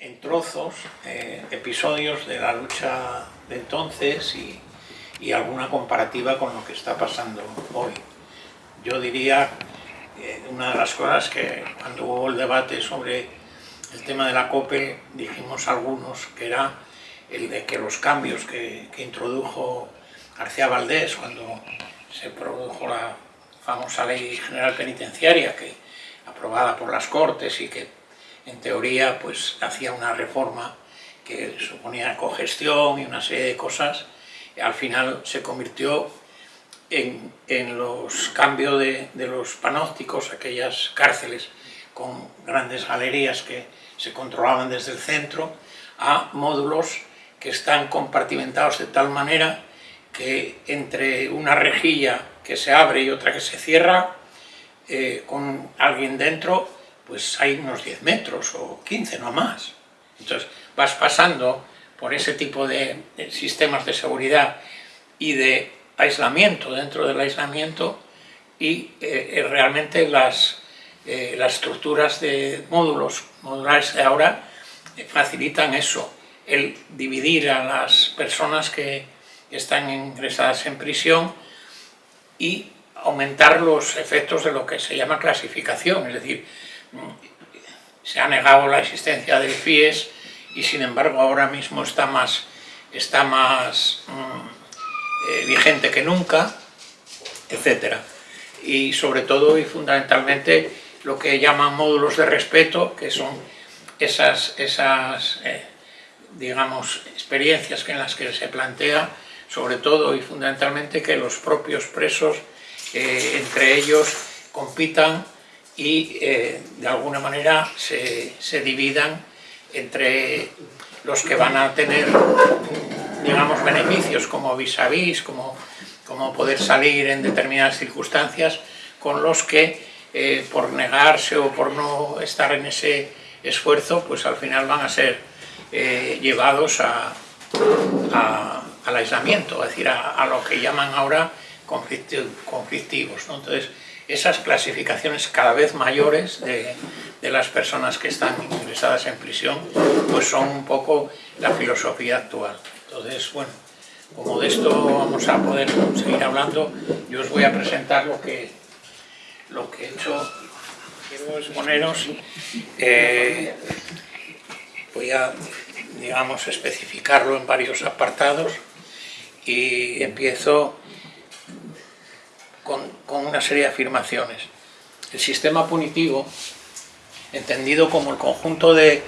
en trozos eh, episodios de la lucha de entonces y, y, alguna comparativa con lo que está pasando hoy. Yo diría, eh, una de las cosas que cuando hubo el debate sobre el tema de la COPE, dijimos algunos que era el de que los cambios que, que introdujo García Valdés cuando se produjo la famosa ley general penitenciaria que aprobada por las Cortes y que en teoría pues hacía una reforma que suponía cogestión y una serie de cosas, al final se convirtió en, en los cambios de, de, los panópticos, aquellas cárceles con grandes galerías que se controlaban desde el centro, a módulos que están compartimentados de tal manera que entre una rejilla que se abre y otra que se cierra, eh, con alguien dentro, pues hay unos 10 metros o 15, no más. Entonces vas pasando por ese tipo de, sistemas de seguridad y de aislamiento dentro del aislamiento y eh, realmente las, eh, las estructuras de módulos modulares de ahora eh, facilitan eso, el dividir a las personas que están ingresadas en prisión y aumentar los efectos de lo que se llama clasificación, es decir, se ha negado la existencia del FIES y sin embargo ahora mismo está más, está más mm, eh, vigente que nunca, etc. Y sobre todo y fundamentalmente lo que llaman módulos de respeto, que son esas, esas eh, digamos, experiencias en las que se plantea sobre todo y fundamentalmente que los propios presos eh, entre ellos compitan y eh, de alguna manera se, se, dividan entre los que van a tener digamos beneficios como vis a vis, como, como poder salir en determinadas circunstancias con los que eh, por negarse o por no estar en ese esfuerzo pues al final van a ser eh, llevados a, a al aislamiento, es decir, a, a lo que llaman ahora conflictivos. Entonces, esas clasificaciones cada vez mayores de, las personas que están ingresadas en prisión, pues son un poco la filosofía actual. Entonces, bueno, como de esto vamos a poder seguir hablando, yo os voy a presentar lo que, lo que he hecho. Quiero exponeros, eh, voy a, digamos, especificarlo en varios apartados y empiezo con, con, una serie de afirmaciones. El sistema punitivo, entendido como el conjunto de,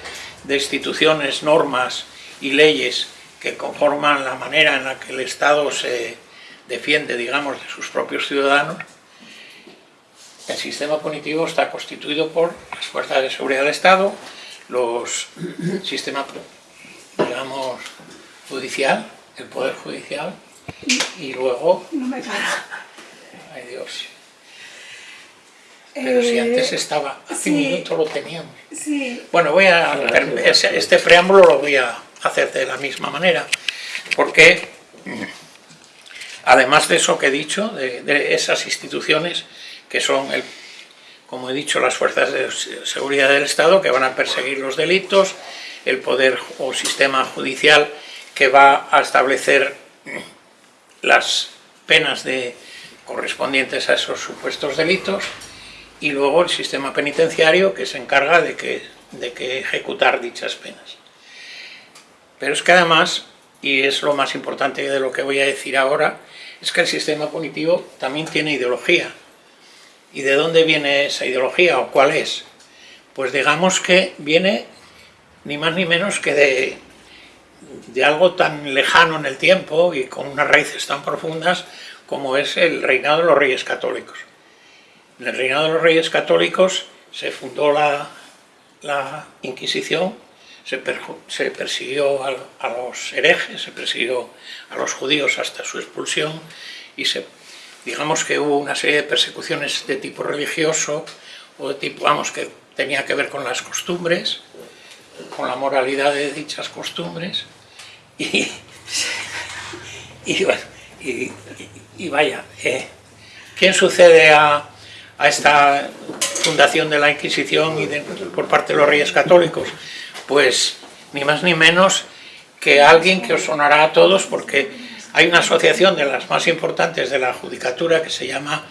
de instituciones, normas y leyes que conforman la manera en la que el Estado se defiende, digamos, de sus propios ciudadanos, el sistema punitivo está constituido por las fuerzas de seguridad del Estado, los sistemas, digamos, judicial, el Poder Judicial y luego... No me para. Ay Dios. Pero eh, si antes estaba, hace sí, un minuto lo teníamos. Sí. Bueno, voy a, este preámbulo lo voy a hacer de la misma manera, porque además de eso que he dicho, de, de esas instituciones que son, el, como he dicho, las fuerzas de seguridad del Estado que van a perseguir los delitos, el poder o sistema judicial que va a establecer las penas de, correspondientes a esos supuestos delitos y luego el sistema penitenciario que se encarga de que, de que ejecutar dichas penas. Pero es que además, y es lo más importante de lo que voy a decir ahora, es que el sistema punitivo también tiene ideología. ¿Y de dónde viene esa ideología o cuál es? Pues digamos que viene ni más ni menos que de de algo tan lejano en el tiempo y con unas raíces tan profundas como es el reinado de los reyes católicos. En el reinado de los reyes católicos se fundó la, la Inquisición, se, per, se persiguió a, a, los herejes, se persiguió a los judíos hasta su expulsión y se, digamos que hubo una serie de persecuciones de tipo religioso o de tipo, vamos, que tenía que ver con las costumbres, con la moralidad de dichas costumbres y, y, y, y vaya, eh, ¿quién sucede a, a, esta fundación de la Inquisición y por parte de los reyes católicos? Pues ni más ni menos que alguien que os sonará a todos porque hay una asociación de las más importantes de la judicatura que se llama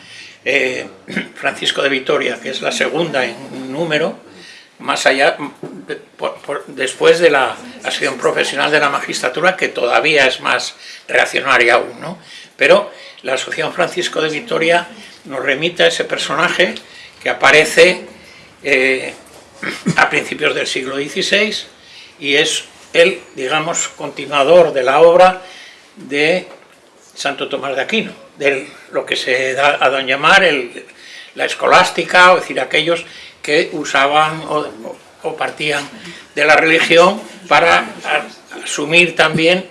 eh, Francisco de Vitoria, que es la segunda en número, más allá, después de la acción profesional de la magistratura, que todavía es más reaccionaria aún, ¿no? Pero la Asociación Francisco de Vitoria nos remite a ese personaje que aparece eh, a principios del siglo XVI y es el, digamos, continuador de la obra de Santo Tomás de Aquino, de lo que se da a llamar el, la escolástica, o decir, aquellos que usaban o, partían de la religión para asumir también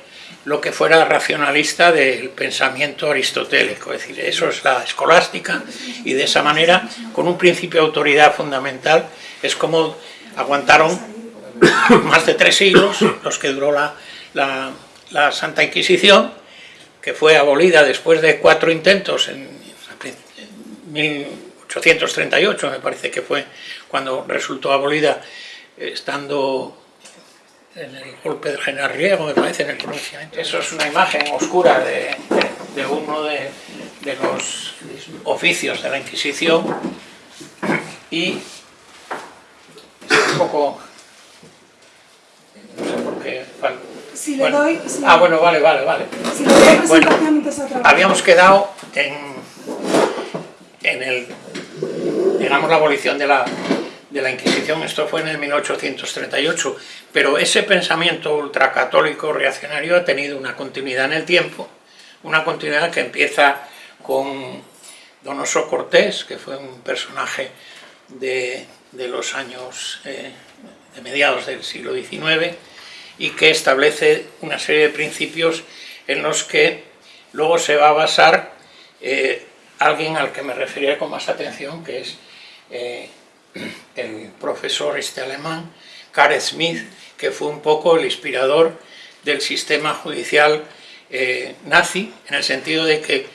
lo que fuera racionalista del pensamiento aristotélico, es decir, eso es la escolástica y de esa manera, con un principio de autoridad fundamental, es como aguantaron más de tres siglos, los que duró la, la, Santa Inquisición, que fue abolida después de cuatro intentos en, en 1838, me parece que fue cuando resultó abolida, estando en el golpe del general Riego, me parece, en el pronunciamiento. Eso es una imagen oscura de, de, uno de, de, los oficios de la Inquisición y es un poco... no sé por qué... Si le doy, ah, bueno, vale, vale, vale. Si le doy bueno, habíamos quedado en, en el, digamos, la abolición de la, de la Inquisición, esto fue en el 1838, pero ese pensamiento ultracatólico reaccionario ha tenido una continuidad en el tiempo, una continuidad que empieza con Donoso Cortés, que fue un personaje de, de los años eh, de mediados del siglo XIX, y que establece una serie de principios en los que luego se va a basar eh, alguien al que me referiré con más atención, que es eh, el profesor este alemán, Karl Smith, que fue un poco el inspirador del sistema judicial eh, nazi, en el sentido de que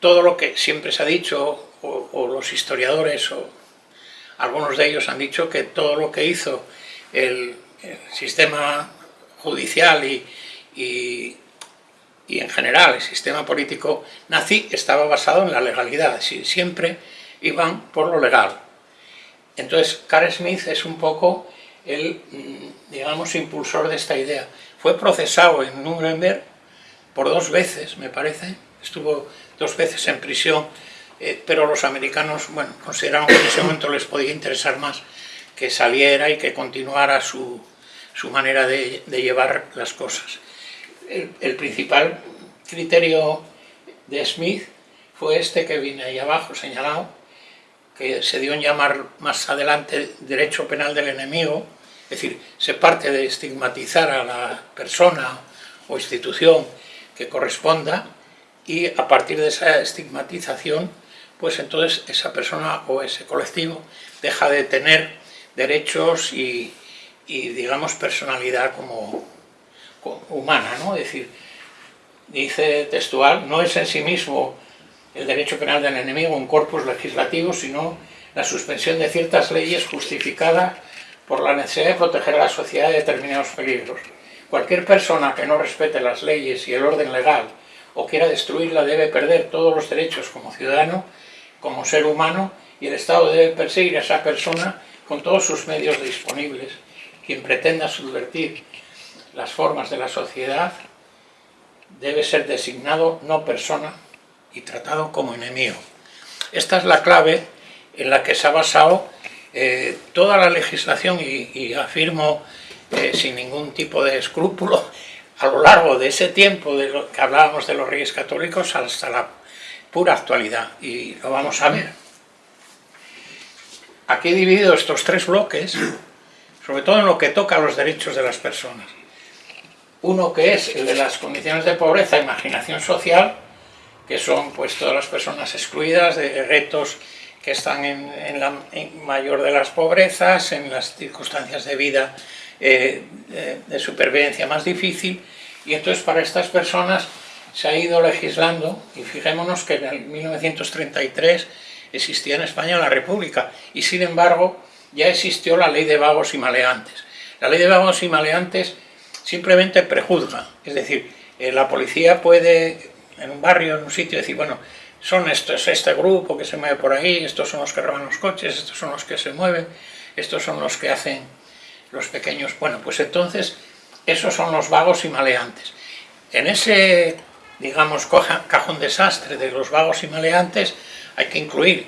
todo lo que siempre se ha dicho, o, los historiadores, o algunos de ellos han dicho que todo lo que hizo el, sistema judicial y, y, en general el sistema político nazi estaba basado en la legalidad, siempre iban por lo legal. Entonces, Carl Smith es un poco el, mm, digamos, impulsor de esta idea. Fue procesado en Nuremberg por dos veces, me parece, estuvo dos veces en prisión, eh, pero los americanos, bueno, consideraron que en ese momento les podía interesar más que saliera y que continuara su, su manera de, llevar las cosas. El, el, principal criterio de Smith fue este que viene ahí abajo señalado, que se dio en llamar más adelante derecho penal del enemigo, es decir, se parte de estigmatizar a la persona o institución que corresponda y a partir de esa estigmatización, pues entonces esa persona o ese colectivo deja de tener derechos y, digamos personalidad como, humana, ¿no? Es decir, dice textual, no es en sí mismo el derecho penal del enemigo un corpus legislativo, sino la suspensión de ciertas leyes justificada por la necesidad de proteger a la sociedad de determinados peligros. Cualquier persona que no respete las leyes y el orden legal o quiera destruirla debe perder todos los derechos como ciudadano, como ser humano, y el Estado debe perseguir a esa persona con todos sus medios disponibles. Quien pretenda subvertir las formas de la sociedad debe ser designado no persona y tratado como enemigo. Esta es la clave en la que se ha basado eh, toda la legislación y, afirmo eh, sin ningún tipo de escrúpulo a lo largo de ese tiempo de lo que hablábamos de los reyes católicos hasta la pura actualidad y lo vamos a ver. Aquí he dividido estos tres bloques, sobre todo en lo que toca a los derechos de las personas. Uno que es el de las condiciones de pobreza e imaginación social, que son pues todas las personas excluidas de retos que están en, la mayor de las pobrezas, en las circunstancias de vida eh, de, supervivencia más difícil, y entonces para estas personas se ha ido legislando, y fijémonos que en el 1933 existía en España la República, y sin embargo ya existió la ley de vagos y maleantes. La ley de vagos y maleantes simplemente prejuzga, es decir, eh, la policía puede en un barrio, en un sitio, decir, bueno, son estos, este grupo que se mueve por ahí, estos son los que roban los coches, estos son los que se mueven, estos son los que hacen los pequeños... Bueno, pues entonces esos son los vagos y maleantes. En ese, digamos, cajón desastre de los vagos y maleantes hay que incluir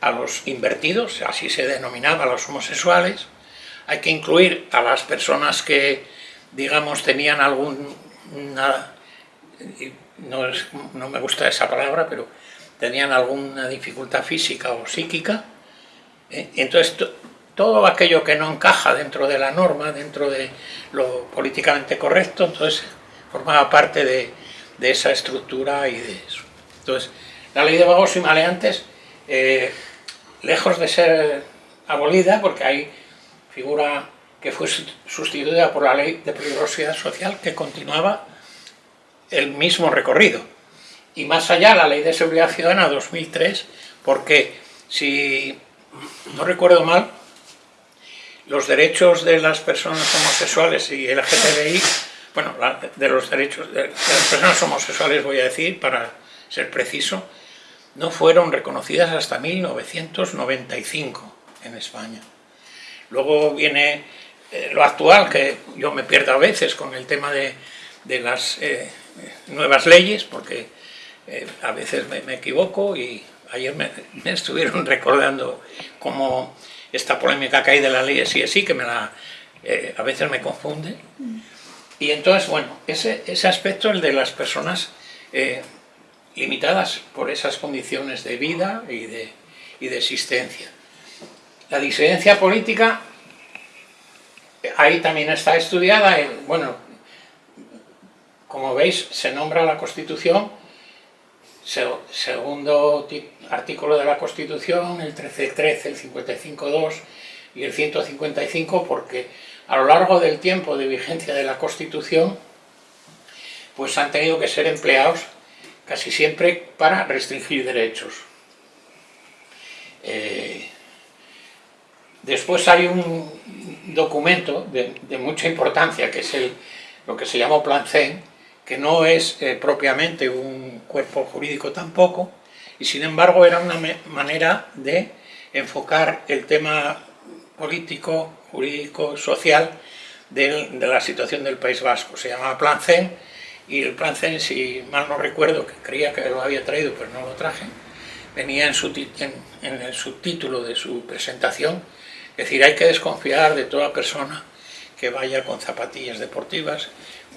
a los invertidos, así se denominaba a los homosexuales, hay que incluir a las personas que, digamos, tenían algún... no, me gusta esa palabra, pero tenían alguna dificultad física o psíquica, ¿eh? entonces todo aquello que no encaja dentro de la norma, dentro de lo políticamente correcto, entonces formaba parte de, esa estructura y de eso. Entonces, la ley de vagos y maleantes, eh, lejos de ser abolida, porque hay figura que fue sustituida por la ley de peligrosidad social que continuaba el mismo recorrido. Y más allá, la ley de seguridad ciudadana 2003, porque si no recuerdo mal, los derechos de las personas homosexuales y el LGTBI, bueno, de los derechos de, las personas homosexuales voy a decir, para ser preciso, no fueron reconocidas hasta 1995 en España. Luego viene eh, lo actual, que yo me pierdo a veces con el tema de, las eh, nuevas leyes, porque eh, a veces me, equivoco y ayer me, me estuvieron recordando cómo esta polémica que hay de la ley de sí es sí, que me la, eh, a veces me confunde. Y entonces, bueno, ese, ese aspecto, el de las personas eh, limitadas por esas condiciones de vida y de, y de existencia. La disidencia política, ahí también está estudiada, bueno, como veis, se nombra la Constitución segundo artículo de la Constitución, el 13.13, el 55.2 y el 155, porque a lo largo del tiempo de vigencia de la Constitución, pues han tenido que ser empleados casi siempre para restringir derechos. Eh, después hay un documento de, mucha importancia, que es el, lo que se llama Plan CEN, que no es eh, propiamente un cuerpo jurídico tampoco, y sin embargo era una manera de enfocar el tema político, jurídico, social de, la situación del País Vasco. Se llamaba Plan CEN, y el Plan CEN, si mal no recuerdo, que creía que lo había traído, pero no lo traje, venía en, su, en el subtítulo de su presentación, es decir, hay que desconfiar de toda persona que vaya con zapatillas deportivas,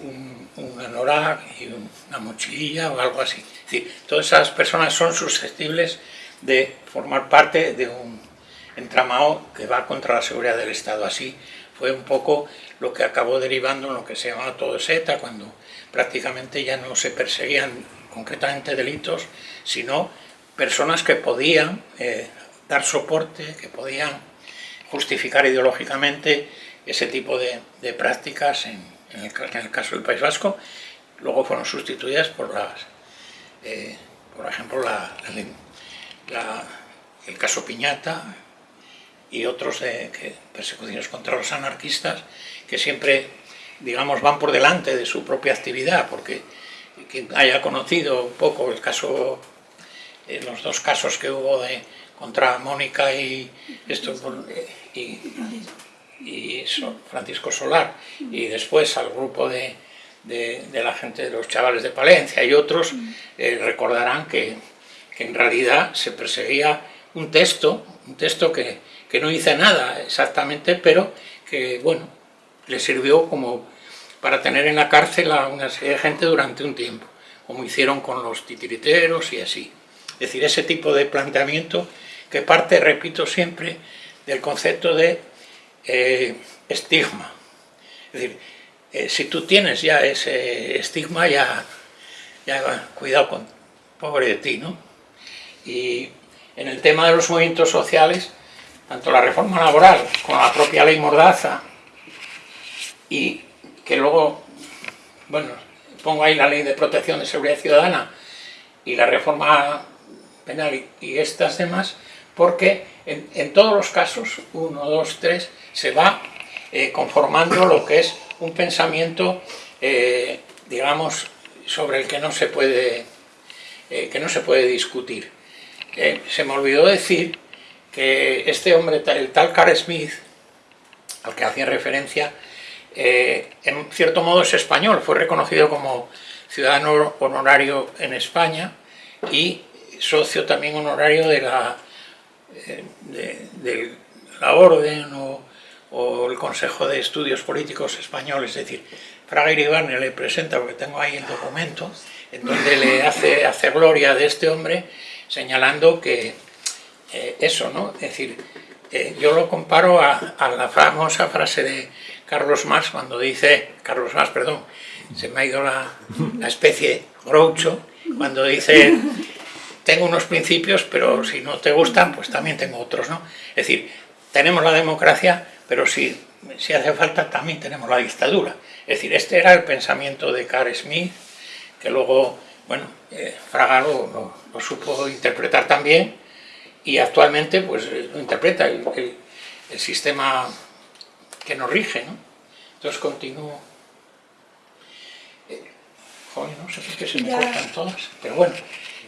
un, un anorak y una mochililla o algo así. Es decir, todas esas personas son susceptibles de formar parte de un entramado que va contra la seguridad del Estado. Así fue un poco lo que acabó derivando en lo que se llamaba todo SETA, cuando prácticamente ya no se perseguían concretamente delitos, sino personas que podían eh, dar soporte, que podían justificar ideológicamente ese tipo de, de prácticas en, en el, caso del País Vasco, luego fueron sustituidas por las, eh, por ejemplo, el caso Piñata y otros de persecuciones contra los anarquistas que siempre, digamos, van por delante de su propia actividad, porque quien haya conocido un poco el caso, eh, los dos casos que hubo de, contra Mónica y, esto, y, y Francisco Solar, y después al grupo de, la gente, de los chavales de Palencia y otros, eh, recordarán que, en realidad se perseguía un texto, un texto que, no hice nada exactamente, pero que, bueno, le sirvió como para tener en la cárcel a una serie de gente durante un tiempo, como hicieron con los titiriteros y así. Es decir, ese tipo de planteamiento que parte, repito siempre, del concepto de eh, estigma. Es decir, eh, si tú tienes ya ese estigma, ya, ya cuidado con pobre de ti, ¿no? Y en el tema de los movimientos sociales, tanto la reforma laboral como la propia ley Mordaza, y que luego, bueno, pongo ahí la ley de protección de seguridad ciudadana y la reforma penal y estas demás, porque en, todos los casos, uno, dos, tres, se va eh, conformando lo que es un pensamiento, eh, digamos, sobre el que no se puede, que no se puede discutir. se me olvidó decir que este hombre, el tal Carl Smith, al que hacía referencia, en cierto modo es español, fue reconocido como ciudadano honorario en España y socio también honorario de la, de la Orden o o el Consejo de Estudios Políticos Españoles, es decir, Fraga Iribarne le presenta, porque tengo ahí el documento, en donde le hace, hace gloria de este hombre, señalando que eh, eso, ¿no? Es decir, eh, yo lo comparo a, la famosa frase de Carlos Marx cuando dice, Carlos Marx, perdón, se me ha ido la, la especie Groucho, cuando dice, tengo unos principios, pero si no te gustan, pues también tengo otros, ¿no? Es decir, tenemos la democracia, pero si, si hace falta también tenemos la dictadura. Es decir, este era el pensamiento de Carl Smith, que luego, bueno, eh, Fraga lo, supo interpretar también, y actualmente pues lo interpreta el, sistema que nos rige, ¿no? Entonces continúo. Eh, joder, no sé por qué se me cortan todas, pero bueno,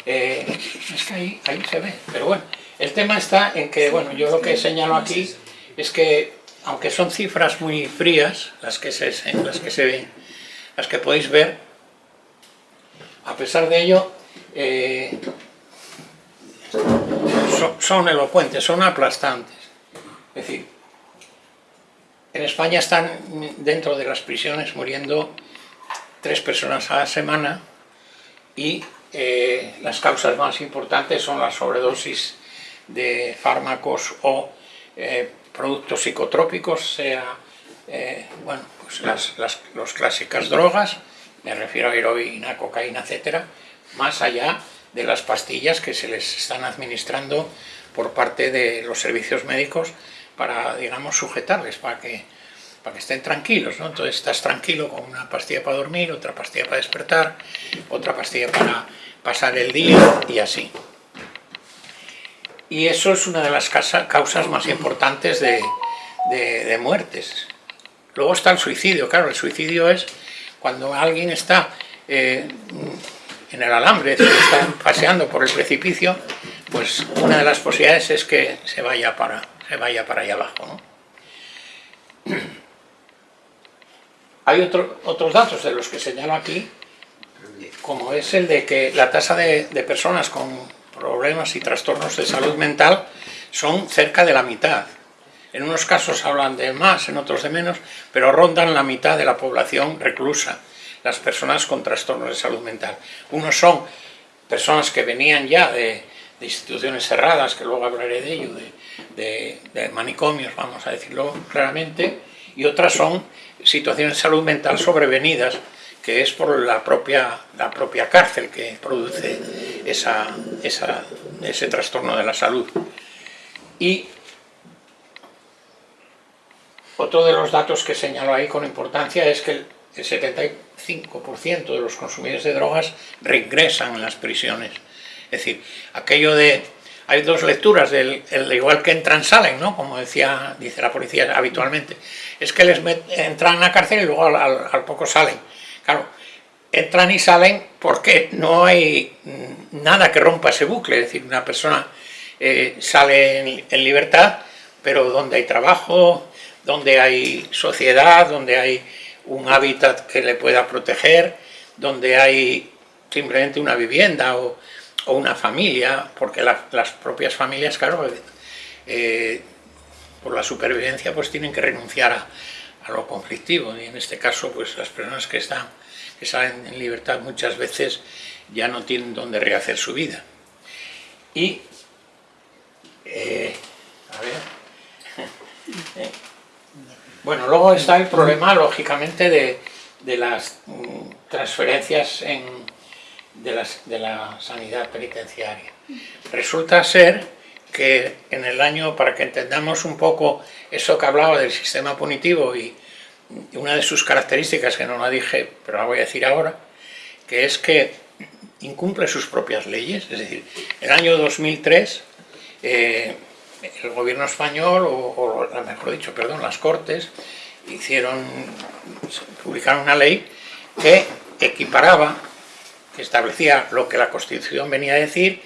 eh, es que ahí, ahí se ve, pero bueno, el tema está en que, bueno, yo lo que señalo aquí es que aunque son cifras muy frías, las que se, las que se ven, las que podéis ver, a pesar de ello, eh, son, elocuentes, son aplastantes. Es decir, en España están dentro de las prisiones muriendo tres personas a la semana y eh, las causas más importantes son la sobredosis de fármacos o eh, productos psicotrópicos, sea eh, bueno, pues las, las clásicas drogas, me refiero a heroína, cocaína, etcétera, más allá de las pastillas que se les están administrando por parte de los servicios médicos para, digamos, sujetarles, para que, para que estén tranquilos, ¿no? Entonces estás tranquilo con una pastilla para dormir, otra pastilla para despertar, otra pastilla para pasar el día y así y eso es una de las causas más importantes de, muertes. Luego está el suicidio, claro, el suicidio es cuando alguien está eh, en el alambre, está paseando por el precipicio, pues una de las posibilidades es que se vaya para, se vaya para allá abajo. Hay otros datos de los que señalo aquí, como es el de que la tasa de personas con problemas y trastornos de salud mental son cerca de la mitad. En unos casos hablan de más, en otros de menos, pero rondan la mitad de la población reclusa, las personas con trastornos de salud mental. Unos son personas que venían ya de, instituciones cerradas, que luego hablaré de ello, de, de, manicomios, vamos a decirlo claramente, y otras son situaciones de salud mental sobrevenidas, que es por la propia, la propia cárcel que produce esa, ese trastorno de la salud. Y otro de los datos que señalo ahí con importancia es que el, 75% de los consumidores de drogas reingresan en las prisiones. Es decir, aquello de... Hay dos lecturas, del, igual que entran, salen, ¿no? Como decía, dice la policía habitualmente. Es que les entran a la cárcel y luego al poco salen. Claro, entran y salen porque no hay nada que rompa ese bucle, es decir, una persona eh, sale en, libertad, pero donde hay trabajo, donde hay sociedad, donde hay un hábitat que le pueda proteger, donde hay simplemente una vivienda o, una familia, porque las propias familias, claro, eh, por la supervivencia pues tienen que renunciar a, a lo conflictivo. Y en este caso pues las personas que están que salen en libertad muchas veces ya no tienen dónde rehacer su vida. Y eh, a ver. Bueno luego está el problema lógicamente de, de las mm, transferencias en, de, la sanidad penitenciaria. Resulta ser que en el año, para que entendamos un poco eso que hablaba del sistema punitivo y una de sus características, que no la dije, pero la voy a decir ahora, que es que incumple sus propias leyes, es decir, el año 2003 eh, el gobierno español, o, mejor dicho, perdón, las Cortes, hicieron, publicaron una ley que equiparaba, establecía lo que la Constitución venía a decir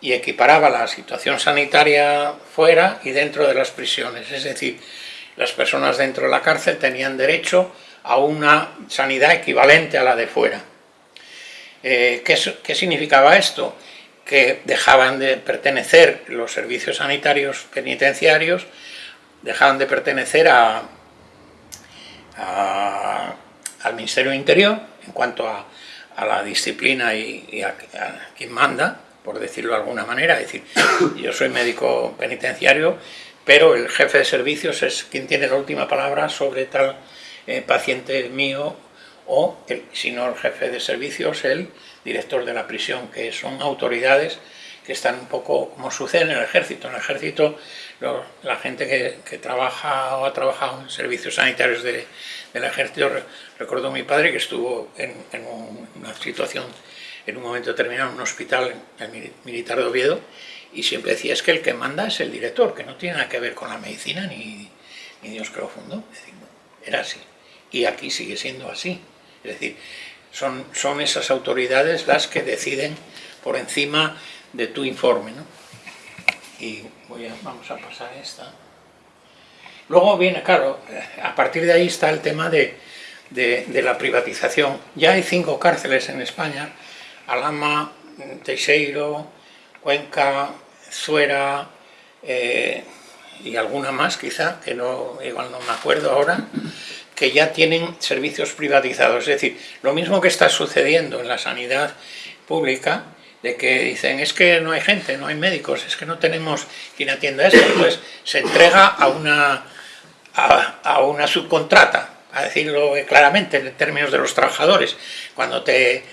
y equiparaba la situación sanitaria fuera y dentro de las prisiones. Es decir, las personas dentro de la cárcel tenían derecho a una sanidad equivalente a la de fuera. Eh, ¿qué, ¿Qué significaba esto? Que dejaban de pertenecer los servicios sanitarios penitenciarios, dejaban de pertenecer a, al Ministerio Interior en cuanto a, la disciplina y, a, quien manda, por decirlo de alguna manera, es decir, yo soy médico penitenciario, pero el jefe de servicios es quien tiene la última palabra sobre tal eh, paciente mío o, si no el jefe de servicios, el director de la prisión, que son autoridades que están un poco como sucede en el ejército. En el ejército la gente que, trabaja o ha trabajado en servicios sanitarios del ejército, recuerdo a mi padre que estuvo en, una situación, en un momento determinado, en un hospital el militar de Oviedo, y siempre decía, es que el que manda es el director, que no tiene nada que ver con la medicina ni, Dios que lo fundó. era así. Y aquí sigue siendo así. Es decir, son, son esas autoridades las que deciden por encima de tu informe. ¿no? Y voy a, vamos a pasar esta. Luego viene, claro, a partir de ahí está el tema de, de, la privatización. Ya hay cinco cárceles en España, Alama, Teixeiro, Cuenca, Zuera eh, y alguna más quizá, que no, igual no me acuerdo ahora, que ya tienen servicios privatizados. Es decir, lo mismo que está sucediendo en la sanidad pública, de que dicen, es que no hay gente, no hay médicos, es que no tenemos quien atienda esto, pues se entrega a una, a, una subcontrata, a decirlo claramente en términos de los trabajadores. Cuando te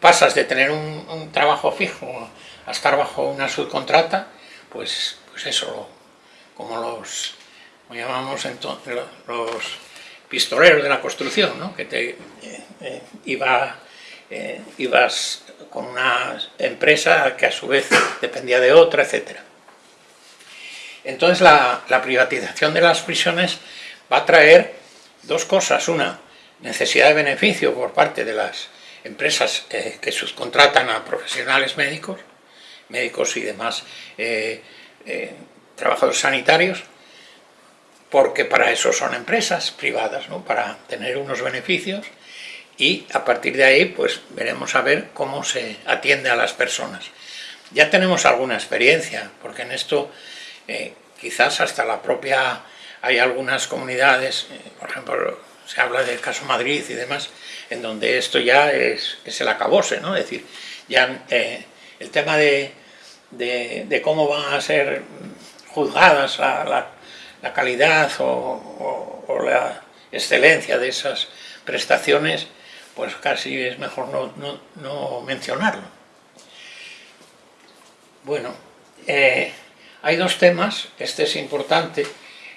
pasas de tener un, trabajo fijo a estar bajo una subcontrata, pues, pues eso, como los, llamamos entonces, los pistoleros de la construcción, ¿no? que te eh, eh, iba, ibas con una empresa que a su vez dependía de otra, etc. Entonces la, privatización de las prisiones va a traer dos cosas. Una, necesidad de beneficio por parte de las empresas eh, que subcontratan a profesionales médicos, médicos y demás eh, eh, trabajadores sanitarios, porque para eso son empresas privadas, ¿no? para tener unos beneficios y a partir de ahí pues veremos a ver cómo se atiende a las personas. Ya tenemos alguna experiencia, porque en esto eh, quizás hasta la propia, hay algunas comunidades, eh, por ejemplo, se habla del caso Madrid y demás, en donde esto ya es, es el acabose, ¿no? Es decir, ya eh, el tema de, de, cómo van a ser juzgadas la, la, calidad o, la excelencia de esas prestaciones pues casi es mejor no, mencionarlo. Bueno, hay dos temas, este es importante,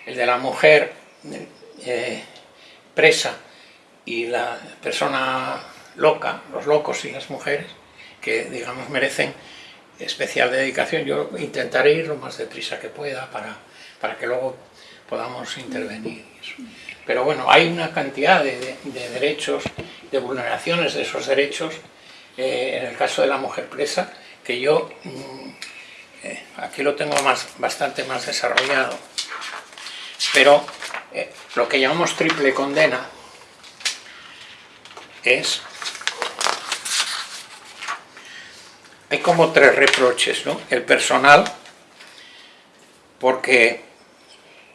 el de la mujer eh, presa y la persona loca, los locos y las mujeres, que digamos merecen especial dedicación. Yo intentaré ir lo más deprisa que pueda para, para que luego podamos intervenir. Pero bueno, hay una cantidad de, derechos, de vulneraciones de esos derechos, eh, en el caso de la mujer presa, que yo mm, eh, aquí lo tengo más, bastante más desarrollado. Pero eh, lo que llamamos triple condena es... Hay como tres reproches, ¿no? El personal, porque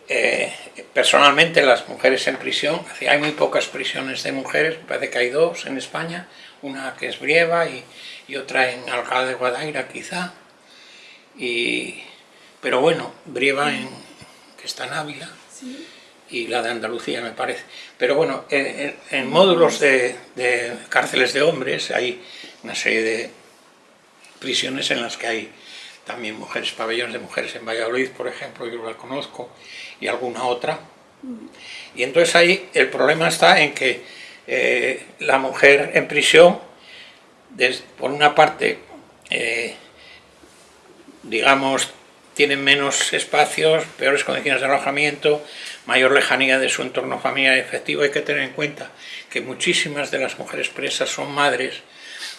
eh, personalmente las mujeres en prisión, hay muy pocas prisiones de mujeres, parece que hay dos en España, una que es Brieva y, otra en Alcalá de Guadaira quizá, y, pero bueno, Brieva en, que está en Ávila, y la de Andalucía me parece. Pero bueno, en, módulos de, de, cárceles de hombres hay una serie de prisiones en las que hay también mujeres, pabellones de mujeres en Valladolid, por ejemplo, yo la conozco, y alguna otra. Y entonces ahí el problema está en que eh, la mujer en prisión, por una parte, eh, digamos, tienen menos espacios, peores condiciones de alojamiento, mayor lejanía de su entorno familiar efectivo. Hay que tener en cuenta que muchísimas de las mujeres presas son madres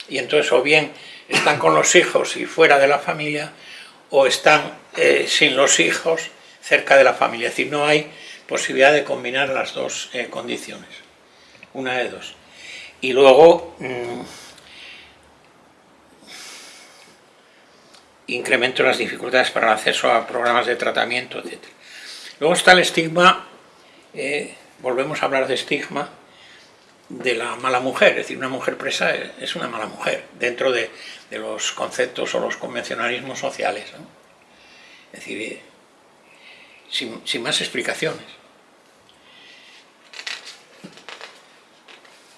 y entonces o bien están con los hijos y fuera de la familia o están eh, sin los hijos cerca de la familia. Es decir, no hay posibilidad de combinar las dos eh, condiciones, una de dos. Y luego... Mm, incremento de las dificultades para el acceso a programas de tratamiento, etc. Luego está el estigma, eh, volvemos a hablar de estigma, de la mala mujer, es decir, una mujer presa es una mala mujer, dentro de, los conceptos o los convencionalismos sociales. Es decir, eh, sin, sin más explicaciones.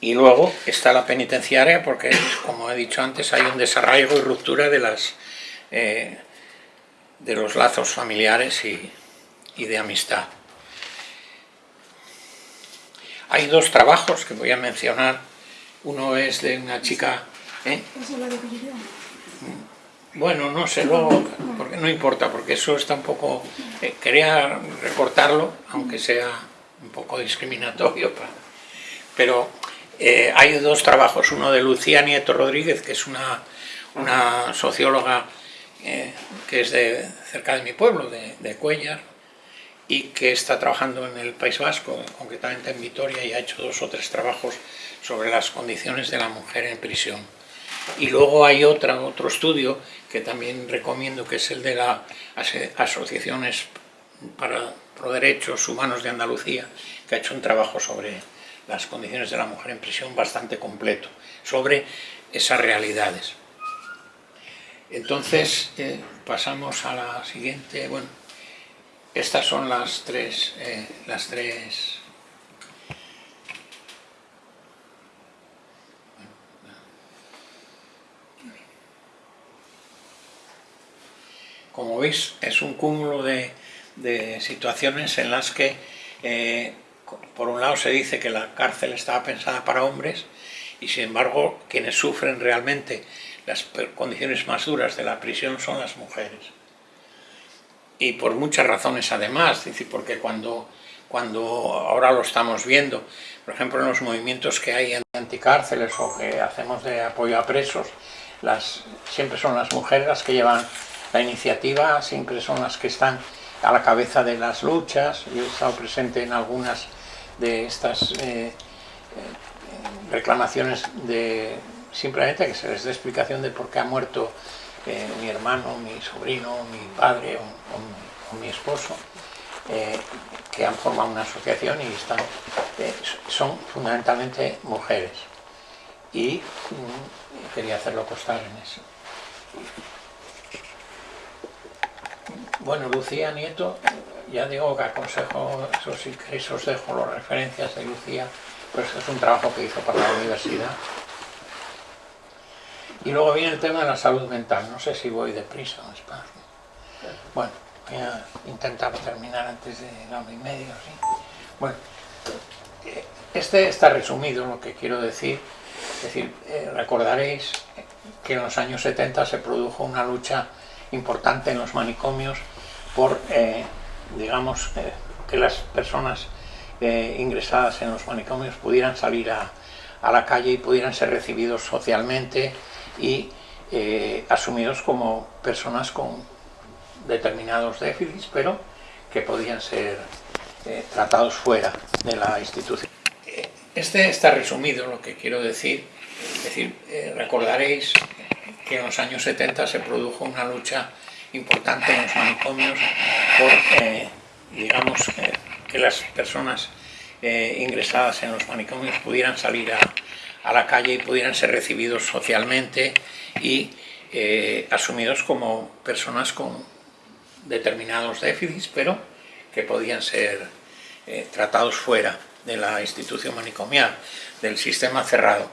Y luego está la penitenciaria porque, como he dicho antes, hay un desarraigo y ruptura de las eh, de los lazos familiares y, de amistad. Hay dos trabajos que voy a mencionar. Uno es de una chica... ¿eh? Bueno, no sé, luego, porque no importa, porque eso está un poco... Eh, quería recortarlo, aunque sea un poco discriminatorio, pero hay dos trabajos, uno de Lucía Nieto Rodríguez, que es una, una socióloga eh, que es de cerca de mi pueblo, de, Cuellar, y que está trabajando en el País Vasco, concretamente en Vitoria, y ha hecho dos o tres trabajos sobre las condiciones de la mujer en prisión. Y luego hay otra, otro estudio que también recomiendo, que es el de las asociaciones para pro derechos humanos de Andalucía, que ha hecho un trabajo sobre las condiciones de la mujer en prisión bastante completo, sobre esas realidades. Entonces eh, pasamos a la siguiente, bueno, estas son las tres, eh, las tres. Como veis es un cúmulo de, situaciones en las que eh, por un lado se dice que la cárcel estaba pensada para hombres y sin embargo quienes sufren realmente las condiciones más duras de la prisión son las mujeres. Y por muchas razones además, porque cuando, cuando ahora lo estamos viendo, por ejemplo en los movimientos que hay en anticárceles o que hacemos de apoyo a presos, siempre son las mujeres las que llevan la iniciativa, siempre son las que están a la cabeza de las luchas, yo he estado presente en algunas de estas eh, eh, reclamaciones de simplemente que se les dé explicación de por qué ha muerto eh, mi hermano, mi sobrino, mi padre o, mi esposo, eh, que han formado una asociación y están, eh, son fundamentalmente mujeres. Y mm, quería hacerlo constar en eso. Bueno, Lucía Nieto, ya digo que aconsejo, eso sí os dejo las referencias de Lucía, pues es un trabajo que hizo para la universidad y luego viene el tema de la salud mental. No sé si voy deprisa o despacio. Bueno, voy a intentar terminar antes de la hora y media. ¿sí? Bueno, eh, este está resumido lo que quiero decir. Es decir, eh, recordaréis que en los años 70 se produjo una lucha importante en los manicomios por, eh, digamos, que las personas ingresadas en los manicomios pudieran salir a, a la calle y pudieran ser recibidos socialmente y eh, asumidos como personas con determinados déficits, pero que podían ser eh, tratados fuera de la institución. Eh, este está resumido lo que quiero decir, es decir, recordaréis que en los años 70 se produjo una lucha importante en los manicomios por, digamos, que las personas ingresadas en los manicomios pudieran salir a, a la calle y pudieran ser recibidos socialmente y eh, asumidos como personas con determinados déficits, pero que podían ser eh, tratados fuera de la institución manicomial, del sistema cerrado.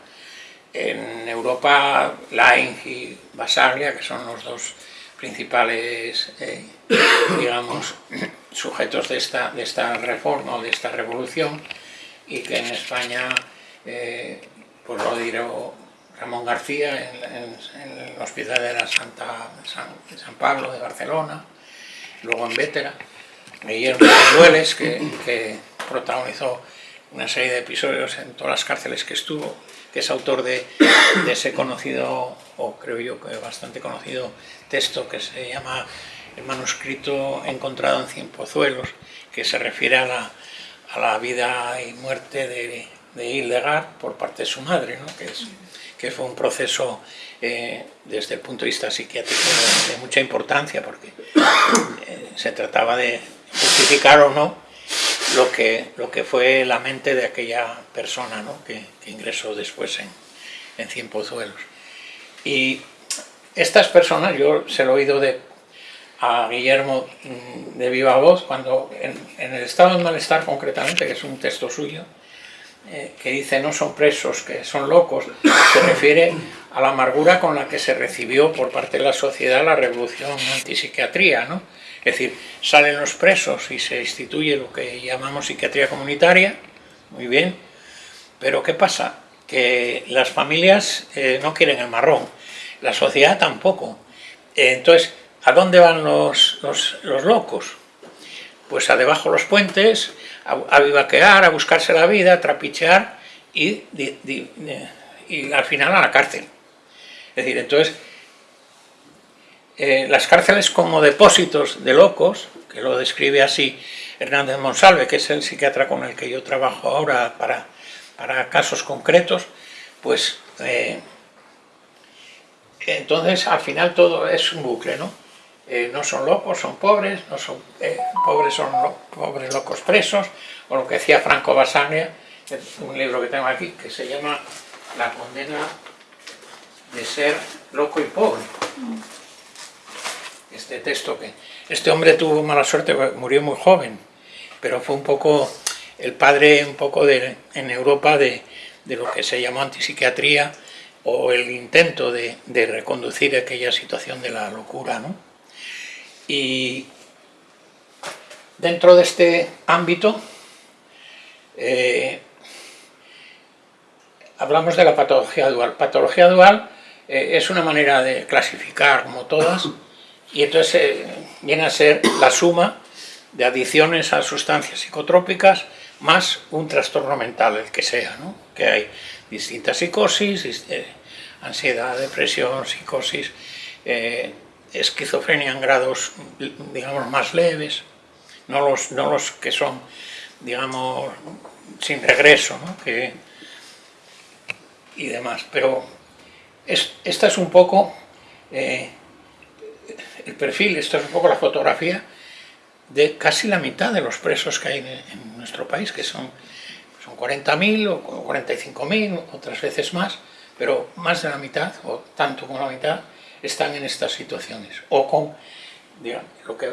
En Europa, Laing y Basaglia, que son los dos principales, eh, digamos, sujetos de esta, reforma o de esta revolución, y que en España pues lo diré Ramón García en, el Hospital de la Santa, San, Pablo de Barcelona luego en Vétera, Guillermo Dueles, que, que protagonizó una serie de episodios en todas las cárceles que estuvo, que es autor de, ese conocido, o creo yo que bastante conocido, texto que se llama El manuscrito encontrado en Cien Pozuelos, que se refiere a la, a la vida y muerte de, de Hildegard por parte de su madre, ¿no? que, fue un proceso eh, desde el punto de vista psiquiátrico de, mucha importancia, porque eh, se trataba de justificar o no lo que, lo que fue la mente de aquella persona ¿no? que, ingresó después en, en Cien Pozuelos. Y estas personas, yo se lo he oído de, a Guillermo mm, de viva voz, cuando en, en, el estado de malestar concretamente, que es un texto suyo, eh, que dice no son presos, que son locos, se refiere a la amargura con la que se recibió por parte de la sociedad la revolución antipsiquiatría, ¿no? Es decir, salen los presos y se instituye lo que llamamos psiquiatría comunitaria, muy bien, pero ¿qué pasa? Que las familias eh, no quieren el marrón, la sociedad tampoco. entonces, ¿a dónde van los, los, los locos? Pues a debajo los puentes, a, vivaquear, a buscarse la vida, a trapichear y, y, al final a la cárcel. Es decir, entonces, eh, las cárceles como depósitos de locos, que lo describe así Hernández Monsalve, que es el psiquiatra con el que yo trabajo ahora para, para casos concretos, pues eh, entonces al final todo es un bucle, ¿no? Eh, no son locos, son pobres, no son eh, pobres, son pobres locos presos, o lo que decía Franco Basaglia, un libro que tengo aquí, que se llama La condena de ser loco y pobre. Este texto que... Este hombre tuvo mala suerte, murió muy joven, pero fue un poco el padre un poco de, en Europa de, de lo que se llamó antipsiquiatría o el intento de, de reconducir aquella situación de la locura, ¿no? Y dentro de este ámbito eh, hablamos de la patología dual. Patología dual eh, es una manera de clasificar como todas y entonces eh, viene a ser la suma de adicciones a sustancias psicotrópicas más un trastorno mental, el que sea, ¿no? que hay distintas psicosis, ansiedad, depresión, psicosis, esquizofrenia en grados, digamos, más leves, no los, no los que son, digamos, sin regreso, ¿no? que, y demás. Pero es, esta es un poco eh, el perfil, esta es un poco la fotografía de casi la mitad de los presos que hay en, nuestro país, que son, son 40.000 o 45.000, otras veces más, pero más de la mitad, o tanto como la mitad, están en estas situaciones, o con lo que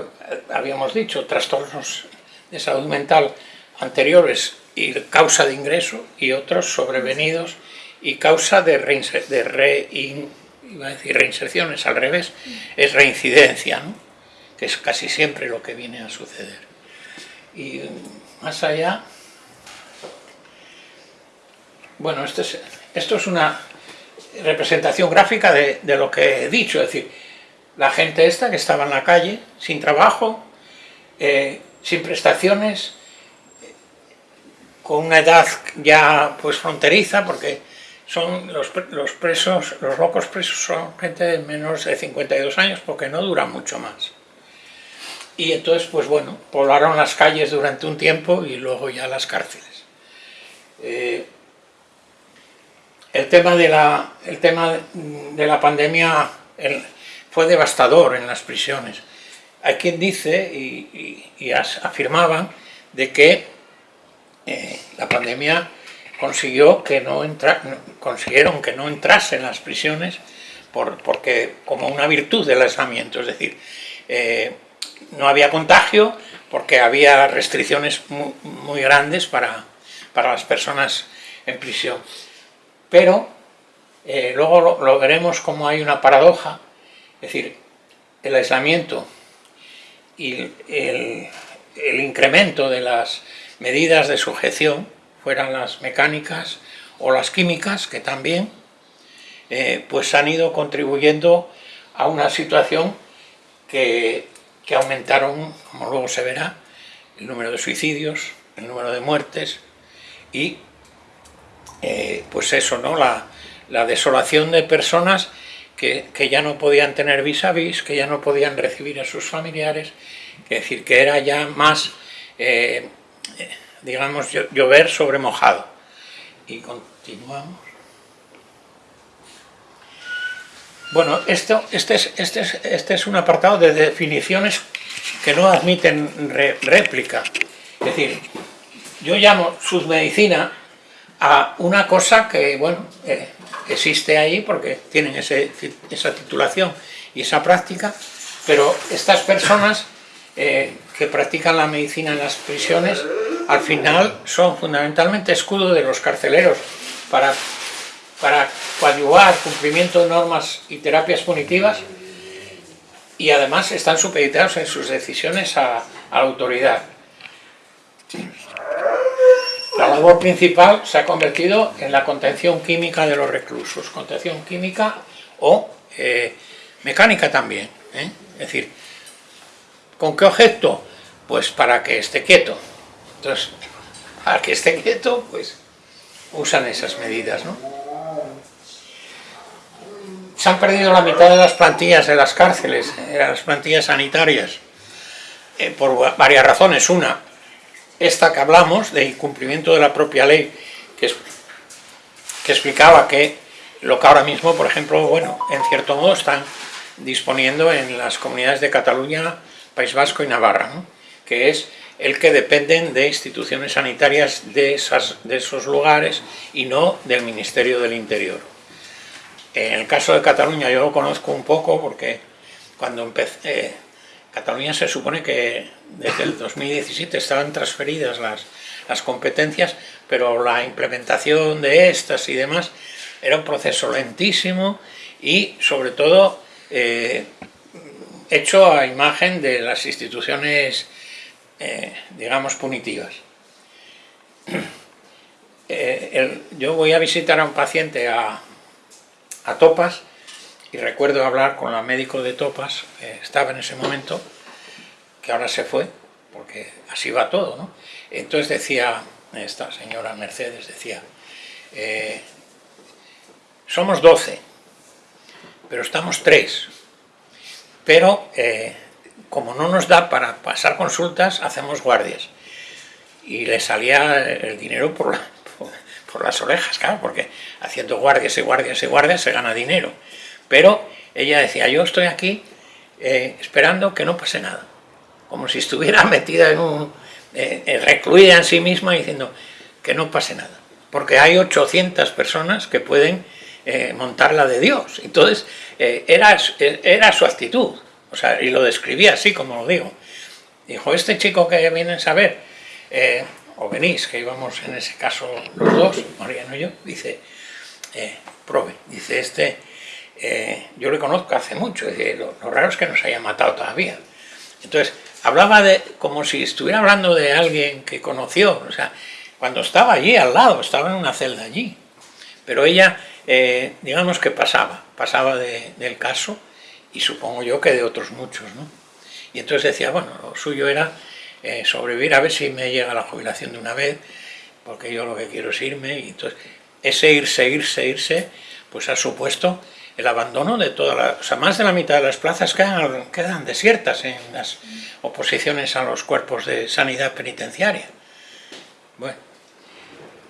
habíamos dicho, trastornos de salud mental anteriores y causa de ingreso y otros sobrevenidos y causa de, de iba a decir reinserciones, al revés, es reincidencia, que es casi siempre lo que viene a suceder. Y más allá, bueno, esto es, esto es una representación gráfica de, lo que he dicho, es decir, la gente esta que estaba en la calle, sin trabajo, eh, sin prestaciones, con una edad ya pues fronteriza, porque son los, los, presos, los locos presos son gente de menos de 52 años, porque no duran mucho más. Y entonces, pues bueno, poblaron las calles durante un tiempo y luego ya las cárceles. Eh, el tema de la, el tema de la pandemia fue devastador en las prisiones. Hay quien dice y, afirmaban de que eh, la pandemia consiguió que no entra, consiguieron que no entrase en las prisiones por, porque como una virtud del aislamiento, es decir, eh, no había contagio porque había restricciones muy, muy grandes para, para las personas en prisión pero eh, luego lo, veremos como hay una paradoja, es decir, el aislamiento y el, incremento de las medidas de sujeción, fueran las mecánicas o las químicas, que también, eh, pues han ido contribuyendo a una situación que que aumentaron, como luego se verá, el número de suicidios, el número de muertes y eh, pues eso, ¿no? La, desolación de personas que, ya no podían tener vis a vis, que ya no podían recibir a sus familiares, es decir, que era ya más, eh, digamos, llover sobre mojado. Y continuamos. Bueno, esto, este, es, este, es, este es un apartado de definiciones que no admiten réplica. Es decir, yo llamo submedicina a una cosa que, bueno, eh, existe ahí porque tienen esa titulación y esa práctica, pero estas personas eh, que practican la medicina en las prisiones, al final son fundamentalmente escudo de los carceleros para para coadyuvar cumplimiento de normas y terapias punitivas y además están supeditados en sus decisiones a, la autoridad. La labor principal se ha convertido en la contención química de los reclusos, contención química o eh, mecánica también. ¿eh? Es decir, ¿con qué objeto? Pues para que esté quieto. Entonces, para que esté quieto, pues usan esas medidas, se han perdido la mitad de las plantillas de las cárceles, de las plantillas sanitarias, eh, por varias razones. Una, esta que hablamos, de incumplimiento de la propia ley, que, que explicaba que lo que ahora mismo, por ejemplo, bueno, en cierto modo están disponiendo en las comunidades de Cataluña, País Vasco y Navarra, que es el que dependen de instituciones sanitarias de, esas, de esos lugares y no del Ministerio del Interior. En el caso de Cataluña yo lo conozco un poco porque cuando empecé, Cataluña se supone que desde el 2017 estaban transferidas las, las competencias, pero la implementación de estas y demás era un proceso lentísimo y sobre todo eh, hecho a imagen de las instituciones, eh, digamos, punitivas. yo voy a visitar a un paciente a, a Topas y recuerdo hablar con la médico de Topas, que estaba en ese momento, que ahora se fue, porque así va todo, ¿no? Entonces decía, esta señora Mercedes decía, eh, somos 12, pero estamos tres, pero eh, como no nos da para pasar consultas, hacemos guardias. Y le salía el dinero por la, por las orejas, claro, porque haciendo guardias y guardias y guardias se gana dinero. Pero ella decía, yo estoy aquí eh, esperando que no pase nada, como si estuviera metida en un... Eh, eh, recluida en sí misma diciendo que no pase nada, porque hay 800 personas que pueden montar la de Dios. Entonces, era, era su actitud, o sea, y lo describía así como lo digo. Dijo, este chico que viene a saber, o venís, que íbamos en ese caso los dos, Mariano y yo, dice, eh, prove, dice, este, eh, yo le conozco hace mucho, dice, lo, raro es que nos haya matado todavía. Entonces, hablaba de, como si estuviera hablando de alguien que conoció, o sea, cuando estaba allí al lado, estaba en una celda allí, pero ella, eh, digamos que pasaba, pasaba del caso, y supongo yo que de otros muchos, ¿no? Y entonces decía, bueno, lo suyo era eh, sobrevivir, a ver si me llega la jubilación de una vez, porque yo lo que quiero es irme, y entonces ese irse, irse, irse, pues ha supuesto el abandono de toda la... O sea, más de la mitad de las plazas quedan, desiertas en las oposiciones a los cuerpos de sanidad penitenciaria. Bueno,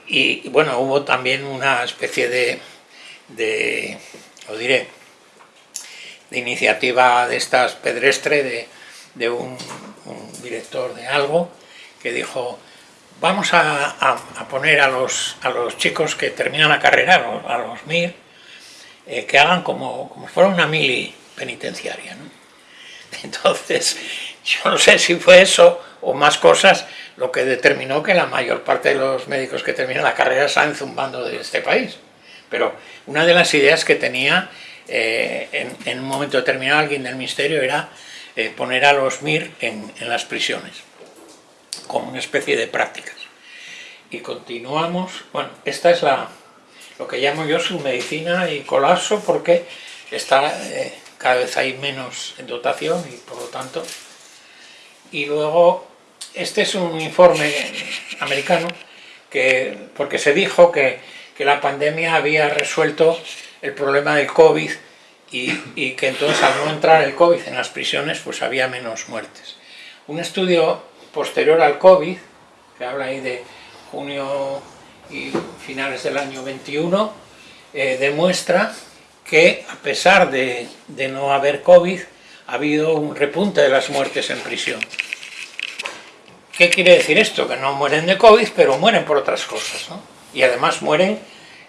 y bueno, hubo también una especie de, de lo diré, de iniciativa de estas pedestre de, de un director de algo, que dijo, vamos a, poner a los, a los chicos que terminan la carrera, a los, MIR, eh, que hagan como, como fuera una mili penitenciaria. Entonces, yo no sé si fue eso o más cosas lo que determinó que la mayor parte de los médicos que terminan la carrera salen zumbando de este país. Pero una de las ideas que tenía eh, en, en, un momento determinado alguien del ministerio era eh, poner a los MIR en, las prisiones, como una especie de prácticas. Y continuamos, bueno, esta es la, lo que llamo yo su medicina y colapso, porque está, eh, cada vez hay menos en dotación y por lo tanto y luego este es un informe americano que, porque se dijo que, que la pandemia había resuelto el problema del COVID y, y, que entonces al no entrar el COVID en las prisiones pues había menos muertes. Un estudio posterior al COVID, que habla ahí de junio y finales del año 21, eh, demuestra que a pesar de, de no haber COVID, ha habido un repunte de las muertes en prisión. ¿Qué quiere decir esto? Que no mueren de COVID, pero mueren por otras cosas. Y además mueren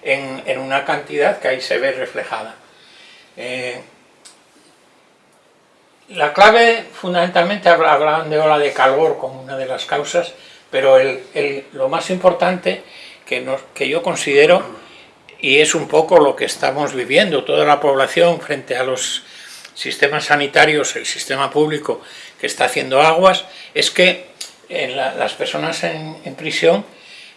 en, en, una cantidad que ahí se ve reflejada. Eh, la clave, fundamentalmente, hablaban de ola de calor como una de las causas, pero el, el, lo más importante que, nos, que yo considero, y es un poco lo que estamos viviendo, toda la población frente a los sistemas sanitarios, el sistema público que está haciendo aguas, es que las personas en, prisión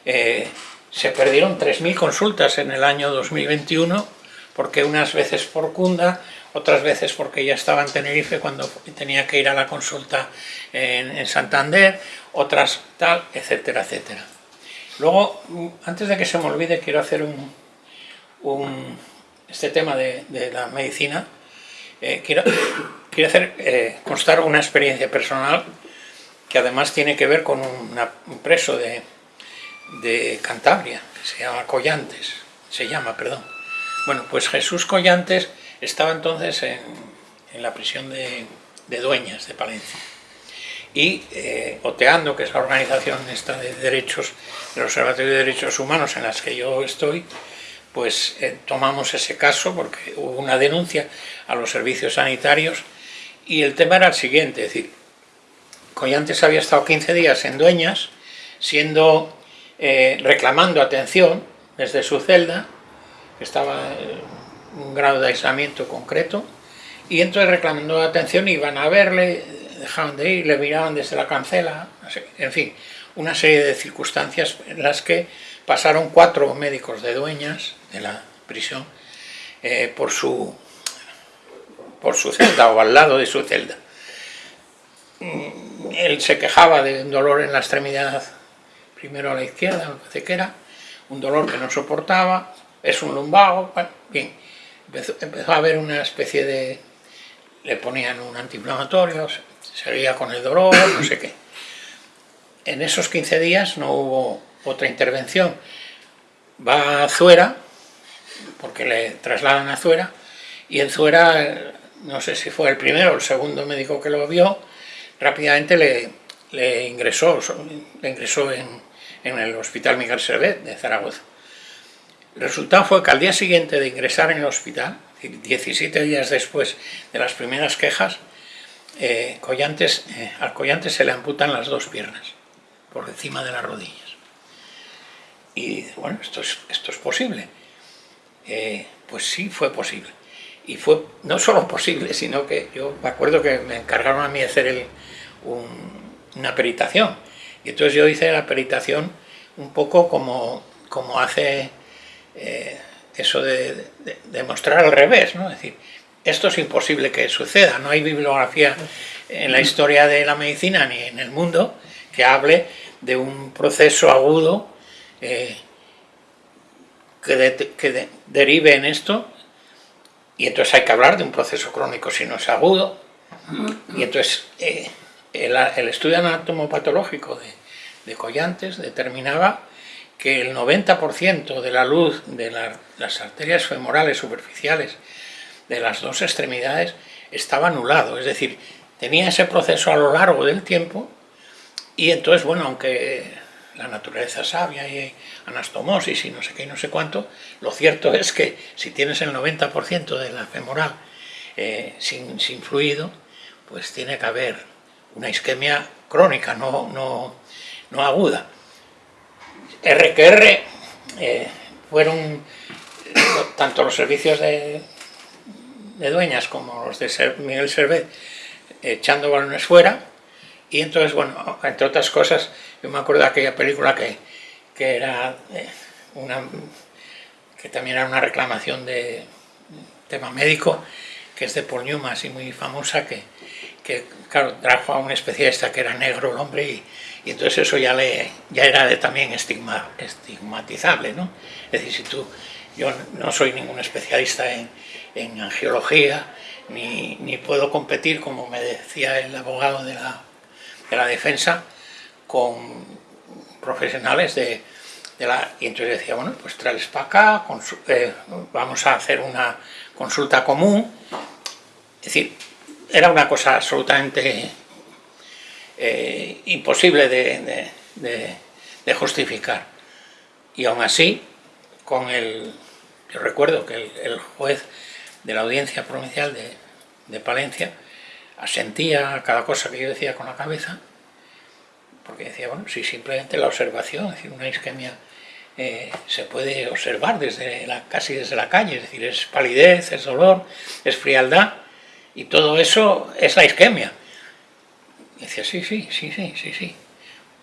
eh, se perdieron 3.000 consultas en el año 2021, porque unas veces por Cunda, otras veces porque ya estaba en Tenerife cuando tenía que ir a la consulta en Santander, otras tal, etcétera, etcétera. Luego, antes de que se me olvide, quiero hacer un, este tema de, la medicina, eh, quiero, quiero eh, constar una experiencia personal que además tiene que ver con un preso de, Cantabria, que se llama Collantes, se llama, perdón. Bueno, pues Jesús Collantes estaba entonces en, la prisión de, Dueñas, de Palencia. Y eh, Oteando, que es la organización esta de derechos, del Observatorio de Derechos Humanos en las que yo estoy, pues eh, tomamos ese caso porque hubo una denuncia a los servicios sanitarios y el tema era el siguiente, es decir, Collantes había estado 15 días en Dueñas, siendo, eh, reclamando atención desde su celda, que estaba en un grado de aislamiento concreto, y entonces reclamando atención iban a verle, dejaban de ir, le miraban desde la cancela, en fin, una serie de circunstancias en las que pasaron cuatro médicos de Dueñas, de la prisión, eh, por, su, por su celda o al lado de su celda. Él se quejaba de un dolor en la extremidad, primero a la izquierda, me parece que era, un dolor que no soportaba, es un lumbago, bueno, bien, empezó, empezó, a haber una especie de, le ponían un antiinflamatorio, seguía con el dolor, no sé qué. En esos 15 días no hubo otra intervención. Va a Zuera, porque le trasladan a Zuera, y en Zuera, no sé si fue el primero o el segundo médico que lo vio, rápidamente le, le ingresó, le ingresó en, en, el Hospital Miguel Servet de Zaragoza. El resultado fue que al día siguiente de ingresar en el hospital, 17 días después de las primeras quejas, eh, eh, al Collantes se le amputan las dos piernas, por encima de las rodillas. Y bueno, esto es, posible. Eh, pues sí, fue posible. Y fue no solo posible, sino que yo me acuerdo que me encargaron a mí hacer el, un, una peritación. Y entonces yo hice la peritación un poco como, como hace eso de, de, de, mostrar al revés, ¿no? Es decir, esto es imposible que suceda, no hay bibliografía en la historia de la medicina ni en el mundo que hable de un proceso agudo eh, que, de, que de, derive en esto y entonces hay que hablar de un proceso crónico si no es agudo. Y entonces eh, el, el, estudio anatomopatológico de, de Collantes determinaba que el 90% de la luz de la, las arterias femorales superficiales de las dos extremidades estaba anulado, es decir, tenía ese proceso a lo largo del tiempo y entonces, bueno, aunque la naturaleza sabia y anastomosis y no sé qué y no sé cuánto, lo cierto es que si tienes el 90% de la femoral eh, sin, sin, fluido, pues tiene que haber una isquemia crónica, no, no, no aguda. RQR eh, fueron tanto los servicios de, de, dueñas como los de Miguel Servet echando balones fuera y entonces, bueno, entre otras cosas, yo me acuerdo de aquella película que, que era eh, una que también era una reclamación de tema médico, que es de Paul Newman, así muy famosa, que, que claro, trajo a un especialista que era negro el hombre y, y entonces eso ya, le, ya era de también estigma, estigmatizable, ¿no? Es decir, si tú, yo no soy ningún especialista en, en angiología, ni, ni, puedo competir, como me decía el abogado de la, de la defensa, con profesionales de, de, la... Y entonces decía, bueno, pues traes para acá, eh, vamos a hacer una consulta común. Es decir, era una cosa absolutamente eh, imposible de, de, justificar. Y aún así, con el... Yo recuerdo que el juez de la audiencia provincial de, de Palencia asentía cada cosa que yo decía con la cabeza, porque decía, bueno, si simplemente la observación, es decir, una isquemia eh, se puede observar desde la, casi desde la calle, es decir, es palidez, es dolor, es frialdad, y todo eso es la isquemia. Decía, sí, sí, sí, sí, sí, sí.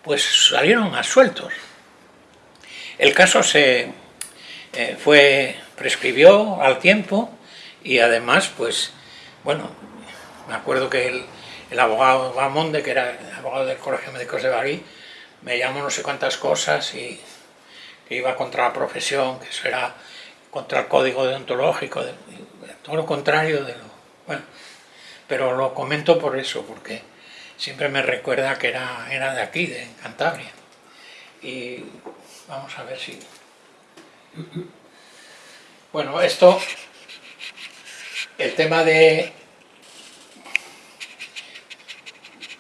Pues salieron sueltos. El caso se eh, fue, prescribió al tiempo y además, pues, bueno, me acuerdo que el, el abogado Bamonde, que era abogado del Colegio de Médicos de Bari, me llamó no sé cuántas cosas y que iba contra la profesión, que eso era contra el código deontológico, de, todo lo contrario de lo... Bueno, pero lo comento por eso, porque siempre me recuerda que era, era de aquí, de Cantabria. Y vamos a ver si... Bueno, esto, el tema de,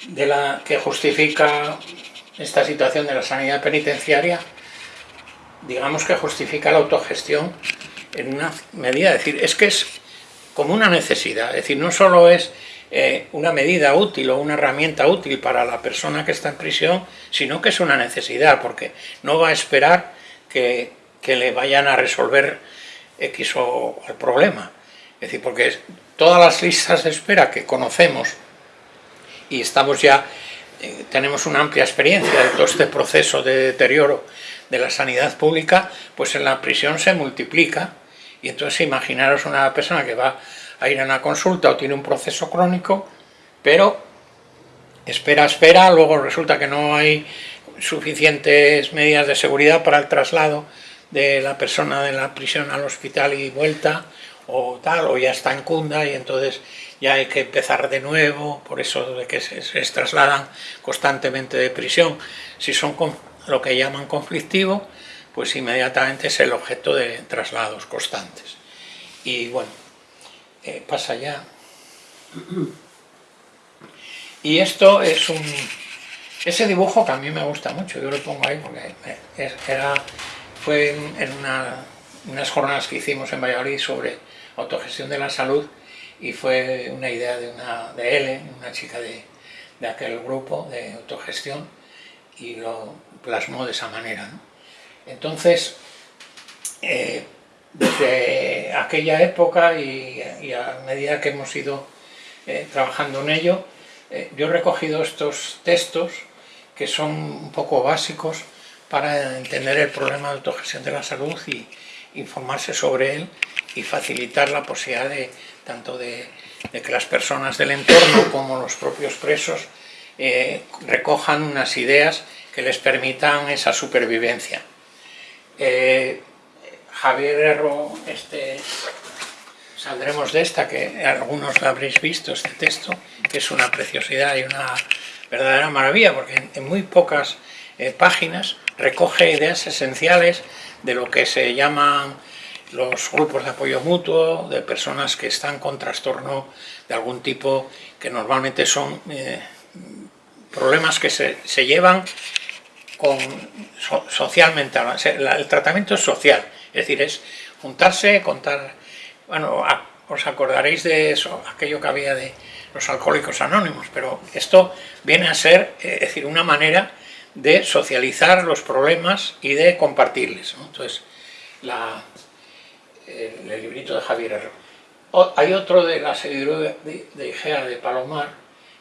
de la que justifica esta situación de la sanidad penitenciaria, digamos que justifica la autogestión en una medida, es decir, es que es como una necesidad, es decir, no solo es eh, una medida útil o una herramienta útil para la persona que está en prisión, sino que es una necesidad, porque no va a esperar que, que le vayan a resolver X o el problema. Es decir, porque todas las listas de espera que conocemos y estamos ya, eh, tenemos una amplia experiencia de todo este proceso de deterioro de la sanidad pública, pues en la prisión se multiplica. Y entonces imaginaros una persona que va a ir a una consulta o tiene un proceso crónico, pero espera, espera, luego resulta que no hay suficientes medidas de seguridad para el traslado de la persona de la prisión al hospital y vuelta, o tal, o ya está en cunda y entonces ya hay que empezar de nuevo, por eso de que se, trasladan constantemente de prisión. Si son lo que llaman conflictivo, pues inmediatamente es el objeto de traslados constantes. Y bueno, eh, pasa ya. Y esto es un... Ese dibujo que a mí me gusta mucho, yo lo pongo ahí porque era, fue en una, unas jornadas que hicimos en Valladolid sobre autogestión de la salud y fue una idea de, una, de Ellen, una chica de, de aquel grupo de autogestión, y lo plasmó de esa manera. ¿no? Entonces, eh, desde aquella época y, y, a medida que hemos ido eh, trabajando en ello, eh, yo he recogido estos textos que son un poco básicos para entender el problema de autogestión de la salud y informarse sobre él y facilitar la posibilidad de tanto de, que las personas del entorno como los propios presos eh, recojan unas ideas que les permitan esa supervivencia. Eh, Javier Herro, este, saldremos de esta, que algunos la habréis visto, este texto, que es una preciosidad y una verdadera maravilla, porque en, en muy pocas eh, páginas recoge ideas esenciales de lo que se llaman los grupos de apoyo mutuo, de personas que están con trastorno de algún tipo, que normalmente son eh, problemas que se, se llevan con, so, socialmente, el tratamiento es social, es decir, es juntarse, contar, bueno, os acordaréis de eso, aquello que había de los alcohólicos anónimos, pero esto viene a ser, es decir, una manera de socializar los problemas y de compartirles. Entonces, la, el, el, librito de Javier Herrero. O, hay otro de la serie de, de Igea de Palomar,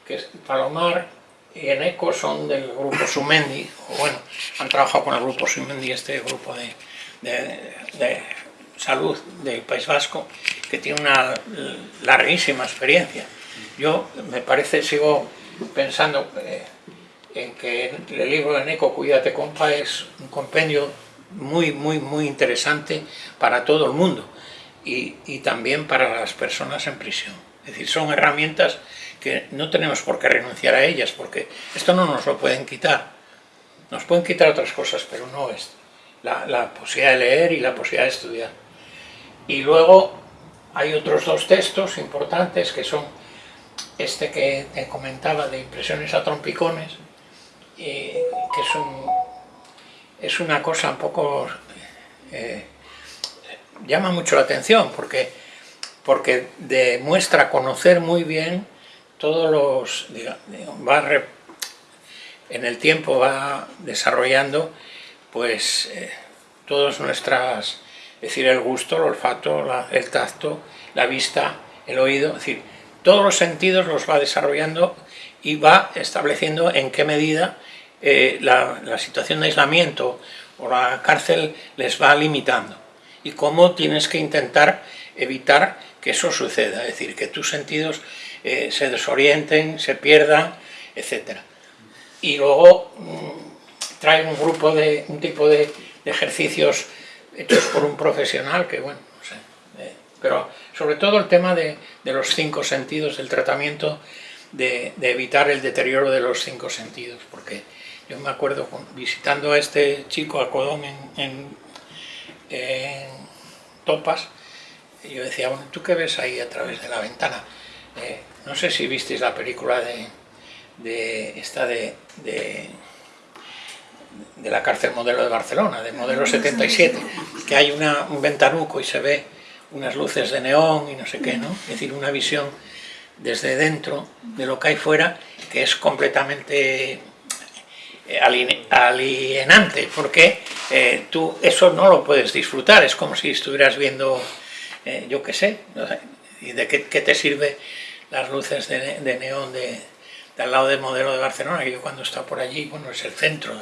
que es Palomar y Eneco son del grupo Sumendi, o bueno, han trabajado con el grupo Sumendi, este grupo de, de, de salud del País Vasco, que tiene una larguísima experiencia. Yo me parece, sigo pensando eh, en que el libro de Neco, Cuídate compa, es un compendio muy, muy, muy interesante para todo el mundo y, y también para las personas en prisión. Es decir, son herramientas que no tenemos por qué renunciar a ellas, porque esto no nos lo pueden quitar. Nos pueden quitar otras cosas, pero no es la, la posibilidad de leer y la posibilidad de estudiar. Y luego hay otros dos textos importantes que son este que te comentaba de impresiones a trompicones, que es, un, es una cosa un poco... Eh, llama mucho la atención porque, porque demuestra conocer muy bien todos los... va en el tiempo va desarrollando pues eh, todas nuestras... es decir, el gusto, el olfato, el tacto, la vista, el oído, es decir, todos los sentidos los va desarrollando y va estableciendo en qué medida eh, la, situación de aislamiento o la cárcel les va limitando y cómo tienes que intentar evitar que eso suceda, es decir, que tus sentidos eh, se desorienten, se pierdan, etc. Y luego mm, trae un grupo de, un tipo de, ejercicios hechos por un profesional que, bueno, no sé, eh, pero sobre todo el tema de, los cinco sentidos, del tratamiento de, evitar el deterioro de los cinco sentidos, porque yo me acuerdo visitando a este chico, a Codón, en, Topas, y yo decía, bueno, ¿tú qué ves ahí a través de la ventana? Eh, no sé si visteis la película de, esta de, de, la cárcel modelo de Barcelona, de modelo 77, que hay un ventanuco y se ve unas luces de neón y no sé qué, ¿no? Es decir, una visión desde dentro de lo que hay fuera que es completamente alienante, porque eh, tú eso no lo puedes disfrutar, es como si estuvieras viendo, eh, yo qué sé, ¿y de qué, te sirve las luces de, neón de, al lado del modelo de Barcelona, que yo cuando estaba por allí, bueno, es el centro,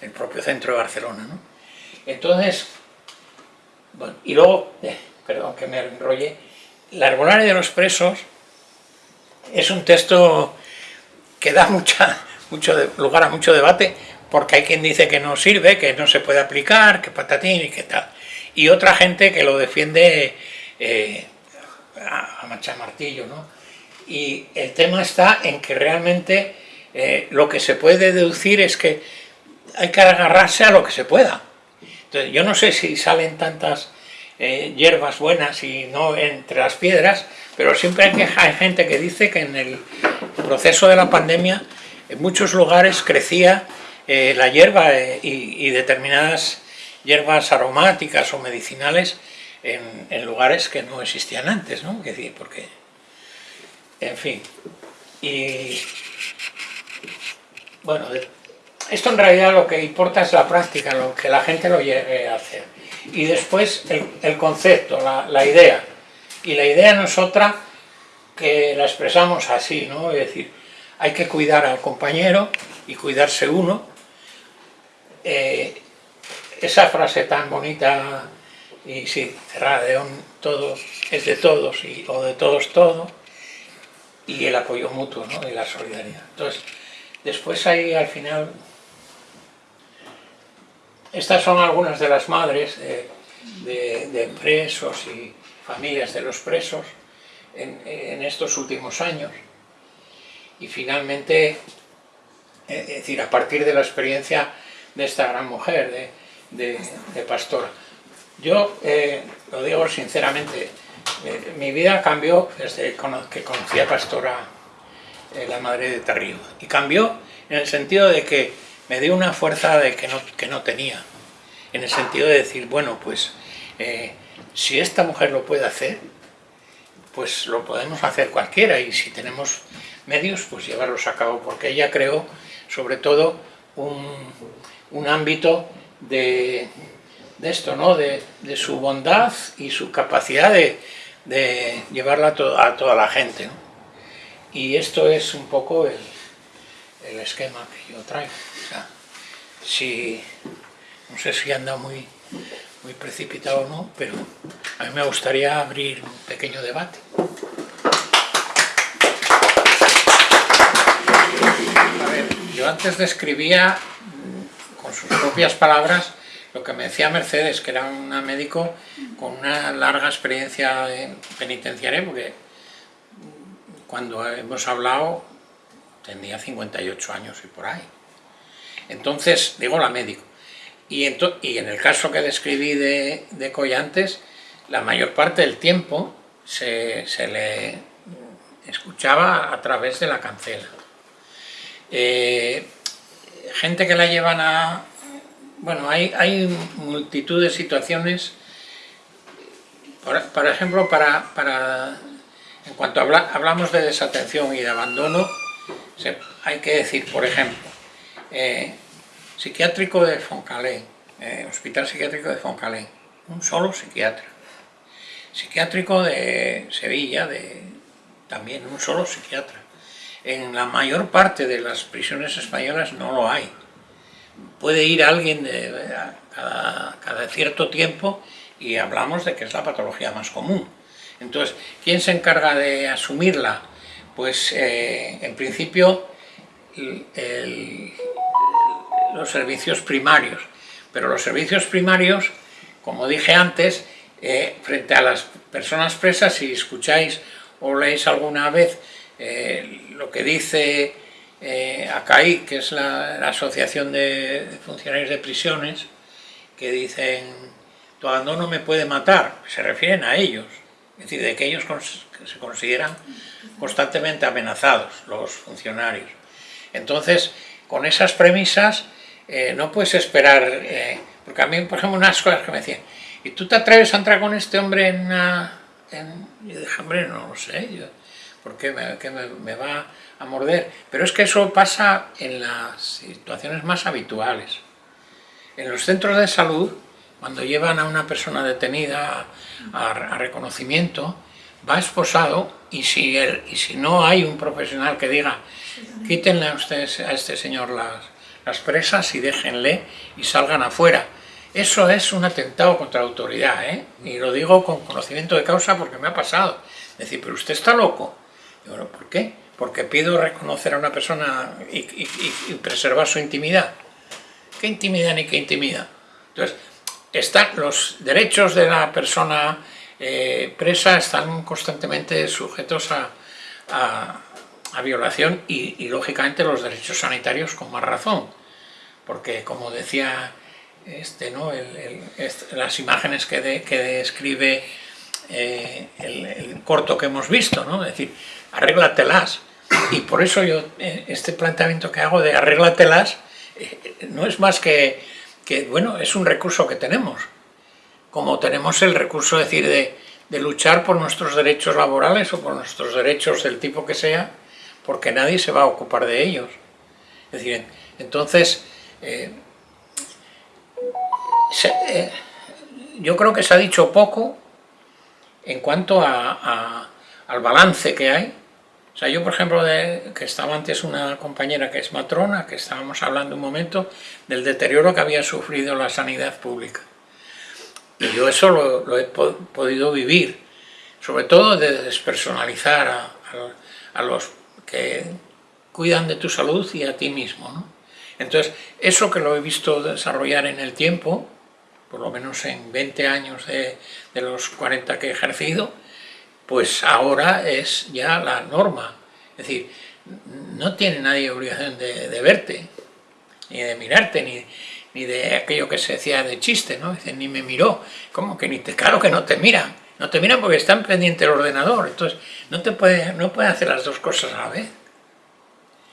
el propio centro de Barcelona, ¿no? Entonces, y luego perdón que me enrolle, la arbolaria de los presos es un texto que da mucha, mucho lugar a mucho debate, porque hay quien dice que no sirve, que no se puede aplicar, que patatín y que tal. Y otra gente que lo defiende eh, a, a martillo, ¿no? Y el tema está en que realmente eh, lo que se puede deducir es que hay que agarrarse a lo que se pueda. Entonces, yo no sé si salen tantas eh, hierbas buenas y no entre las piedras, pero siempre hay, que, hay gente que dice que en el proceso de la pandemia en muchos lugares crecía eh, la hierba eh, y, determinadas hierbas aromáticas o medicinales en, lugares que no existían antes, ¿no? decir, porque, en fin, y bueno, esto en realidad lo que importa es la práctica, lo que la gente lo llegue a hacer y después el, concepto, la, idea. Y la idea no es otra que la expresamos así, ¿no? Es decir, hay que cuidar al compañero y cuidarse uno. Eh, esa frase tan bonita y sí, cerrada de todo es de todos y, o de todos todo y el apoyo mutuo ¿no? y la solidaridad. Entonces, después hay al final estas son algunas de las madres de, presos y familias de los presos en, estos últimos años. Y finalmente, eh, es decir, a partir de la experiencia de esta gran mujer, de, pastora. Yo eh, lo digo sinceramente, eh, mi vida cambió desde que conocí a Pastora, la madre de Tarrío. Y cambió en el sentido de que me dio una fuerza de que, no, que no tenía, en el sentido de decir, bueno, pues si esta mujer lo puede hacer, pues lo podemos hacer cualquiera y si tenemos medios, pues llevarlos a cabo, porque ella creó sobre todo un, ámbito de, esto, ¿no? De, su bondad y su capacidad de, llevarla a, toda la gente. Y esto es un poco el, el esquema que yo traigo. si, no sé si anda muy, muy precipitado o no, pero a mí me gustaría abrir un pequeño debate. Antes describía mm, con sus propias palabras lo que me decía Mercedes, que era una médico con una larga experiencia penitenciaria, porque cuando hemos hablado tenía 58 años y por ahí. Entonces, digo la médico. Y, en el caso que describí de, de Collantes, la mayor parte del tiempo se, le escuchaba a través de la cancela. Eh, gente que la llevan a... Bueno, hay, hay multitud de situaciones, por, ejemplo, para, para, en cuanto hablamos de desatención y de abandono, hay que decir, por ejemplo, eh, psiquiátrico de Foncalé, eh, Hospital Psiquiátrico de Foncalé, un solo psiquiatra. Psiquiátrico de Sevilla, de, también un solo psiquiatra. En la mayor parte de las prisiones españolas no lo hay. Puede ir alguien de, cada, cierto tiempo y hablamos de que es la patología más común. Entonces, ¿quién se encarga de asumirla? Pues eh, en principio los servicios primarios, pero los servicios primarios, como dije antes, eh, frente a las personas presas, si escucháis o leéis alguna vez eh, lo que dice eh, ACAI, que es la, Asociación de Funcionarios de Prisiones, que dicen, tu abandono me puede matar, se refieren a ellos, es decir, de que ellos se consideran constantemente amenazados, los funcionarios. Entonces, con esas premisas, no puedes esperar, porque a mí, por ejemplo, unas cosas que me decían, ¿y tú te atreves a entrar con este hombre en una...? Yo dije, hombre, no lo sé, yo, ¿por qué me, va a morder? Pero es que eso pasa en las situaciones más habituales. En los centros de salud, cuando llevan a una persona detenida a, reconocimiento, va esposado y si, no hay un profesional que diga quítenle a, este señor las, las presas y déjenle y salgan afuera eso es un atentado contra la autoridad, ¿eh? Y lo digo con conocimiento de causa porque me ha pasado. Decir, pero usted está loco. ¿Por qué? Porque pido reconocer a una persona y, preservar su intimidad. ¿Qué intimidad ni qué intimidad? Entonces, están los derechos de la persona eh, presa están constantemente sujetos a, a, violación y, lógicamente los derechos sanitarios con más razón. Porque, como decía este, ¿no? las imágenes que, describe eh, el, corto que hemos visto, ¿no? es decir, arréglatelas. Y por eso yo, eh, este planteamiento que hago de arréglatelas, eh, no es más que, que, bueno, es un recurso que tenemos. Como tenemos el recurso, decir, de, luchar por nuestros derechos laborales o por nuestros derechos del tipo que sea, porque nadie se va a ocupar de ellos. Es decir, entonces, eh, yo creo que se ha dicho poco en cuanto al balance que hay. O sea, yo por ejemplo, de, que estaba antes una compañera que es matrona, que estábamos hablando un momento del deterioro que había sufrido la sanidad pública. Y yo eso lo, he podido vivir, sobre todo de despersonalizar a, a, los que cuidan de tu salud y a ti mismo. Entonces, eso que lo he visto desarrollar en el tiempo, por lo menos en 20 años de, los 40 que he ejercido, pues ahora es ya la norma. Es decir, no tiene nadie obligación de, verte, ni de mirarte, ni, ni, de aquello que se decía de chiste, ¿no? Dicen, ni me miró, como que ni te, claro que no te miran, no te miran porque están pendiente del ordenador, entonces no te puede, no pueden hacer las dos cosas a la vez.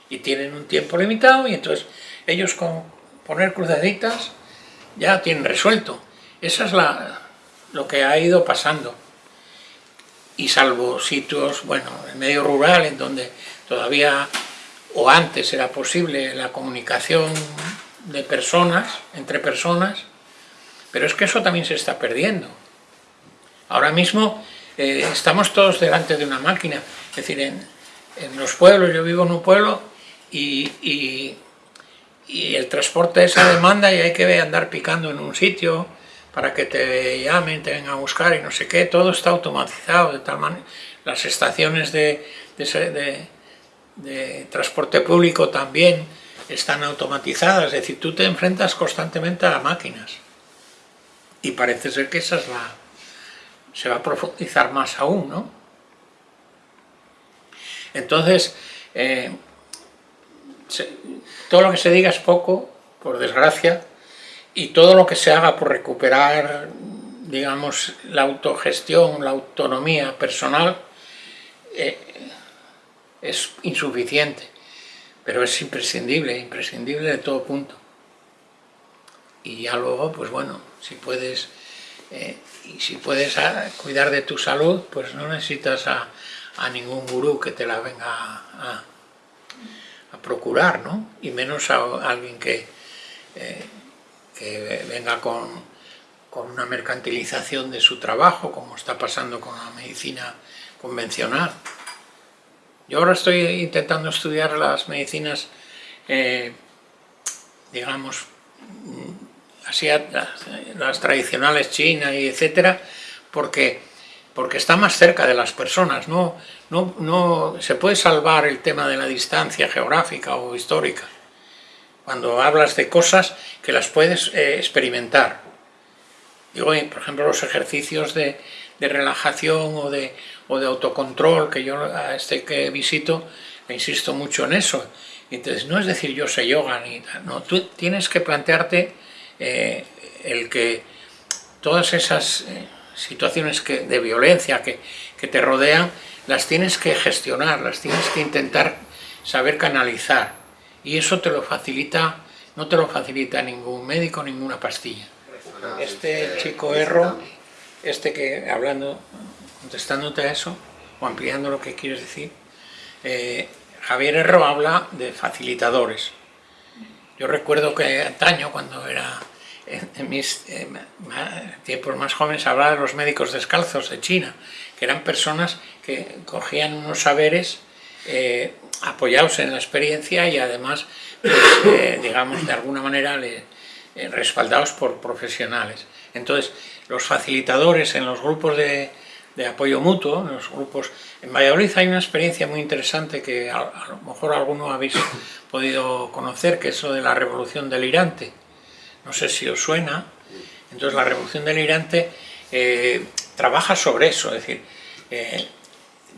Y tienen un tiempo limitado y entonces ellos con poner crucecitas ya tienen resuelto. Esa es la, lo que ha ido pasando. Y salvo sitios, bueno, en medio rural, en donde todavía, o antes era posible la comunicación de personas, entre personas, pero es que eso también se está perdiendo. Ahora mismo eh, estamos todos delante de una máquina, es decir, en, los pueblos, yo vivo en un pueblo y y el transporte es a demanda y hay que andar picando en un sitio para que te llamen, te vengan a buscar y no sé qué, todo está automatizado de tal manera, las estaciones de, de, transporte público también están automatizadas, es decir, tú te enfrentas constantemente a máquinas. Y parece ser que esa es la... se va a profundizar más aún, ¿no? Entonces, eh, todo lo que se diga es poco, por desgracia, y todo lo que se haga por recuperar, digamos, la autogestión, la autonomía personal, eh, es insuficiente, pero es imprescindible, imprescindible de todo punto. Y ya luego, pues bueno, si puedes, eh, y si puedes ah, cuidar de tu salud, pues no necesitas a, ningún gurú que te la venga a, procurar, ¿no? Y menos a alguien que, eh, que venga con, con una mercantilización de su trabajo, como está pasando con la medicina convencional. Yo ahora estoy intentando estudiar las medicinas, eh, digamos, así, las, tradicionales chinas y porque, porque está más cerca de las personas, no, no, no se puede salvar el tema de la distancia geográfica o histórica, cuando hablas de cosas que las puedes eh, experimentar. Digo, por ejemplo, los ejercicios de, de relajación o de, o de autocontrol, que yo este que visito me insisto mucho en eso. Entonces, no es decir yo sé yoga, ni no, tú tienes que plantearte eh, el que todas esas eh, situaciones que, de violencia que, que te rodean, las tienes que gestionar, las tienes que intentar saber canalizar. Y eso te lo facilita, no te lo facilita ningún médico, ninguna pastilla. Este chico Erro este que, hablando, contestándote a eso, o ampliando lo que quieres decir, eh, Javier Herro habla de facilitadores. Yo recuerdo que antaño, cuando era en, mis tiempos más jóvenes, hablaba de los médicos descalzos de China, que eran personas que cogían unos saberes eh, apoyados en la experiencia y además, pues, eh, digamos, de alguna manera respaldados por profesionales. Entonces, los facilitadores en los grupos de, apoyo mutuo, en los grupos... En Valladolid hay una experiencia muy interesante que a, lo mejor alguno habéis podido conocer, que es lo de la revolución delirante. No sé si os suena. Entonces la revolución delirante eh, trabaja sobre eso, es decir, eh,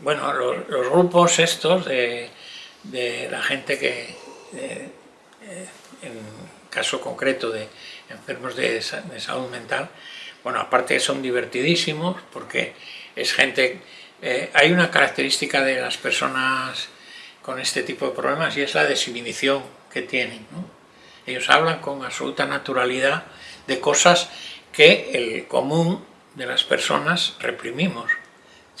bueno, los, grupos estos de, la gente que, eh, en caso concreto de enfermos de salud mental, bueno, aparte son divertidísimos porque es gente... Eh, hay una característica de las personas con este tipo de problemas y es la desinhibición que tienen. Ellos hablan con absoluta naturalidad de cosas que el común de las personas reprimimos,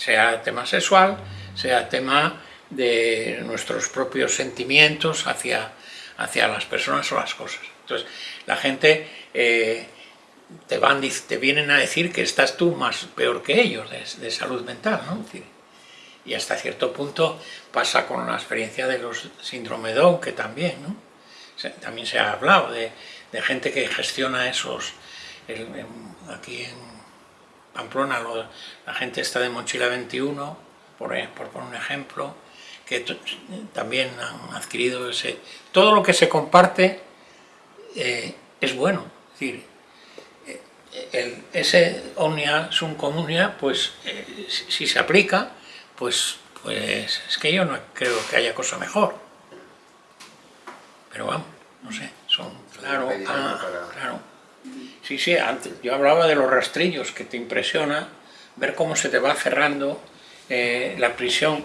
sea tema sexual, sea tema de nuestros propios sentimientos hacia, hacia las personas o las cosas. Entonces, la gente eh, te, van, te vienen a decir que estás tú más peor que ellos de, salud mental, ¿no? Y hasta cierto punto pasa con la experiencia de los síndrome Down, que también, ¿no? también se ha hablado de, gente que gestiona esos, aquí en Pamplona la gente está de Mochila 21, por, por poner un ejemplo, que también han adquirido ese... Todo lo que se comparte eh, es bueno, es decir, el, ese omnia sum comunia, pues eh, si, se aplica, pues, pues es que yo no creo que haya cosa mejor. Pero vamos, no sé, son, claro, ah, claro. Sí, sí, antes, yo hablaba de los rastrillos, que te impresiona ver cómo se te va cerrando eh, la prisión.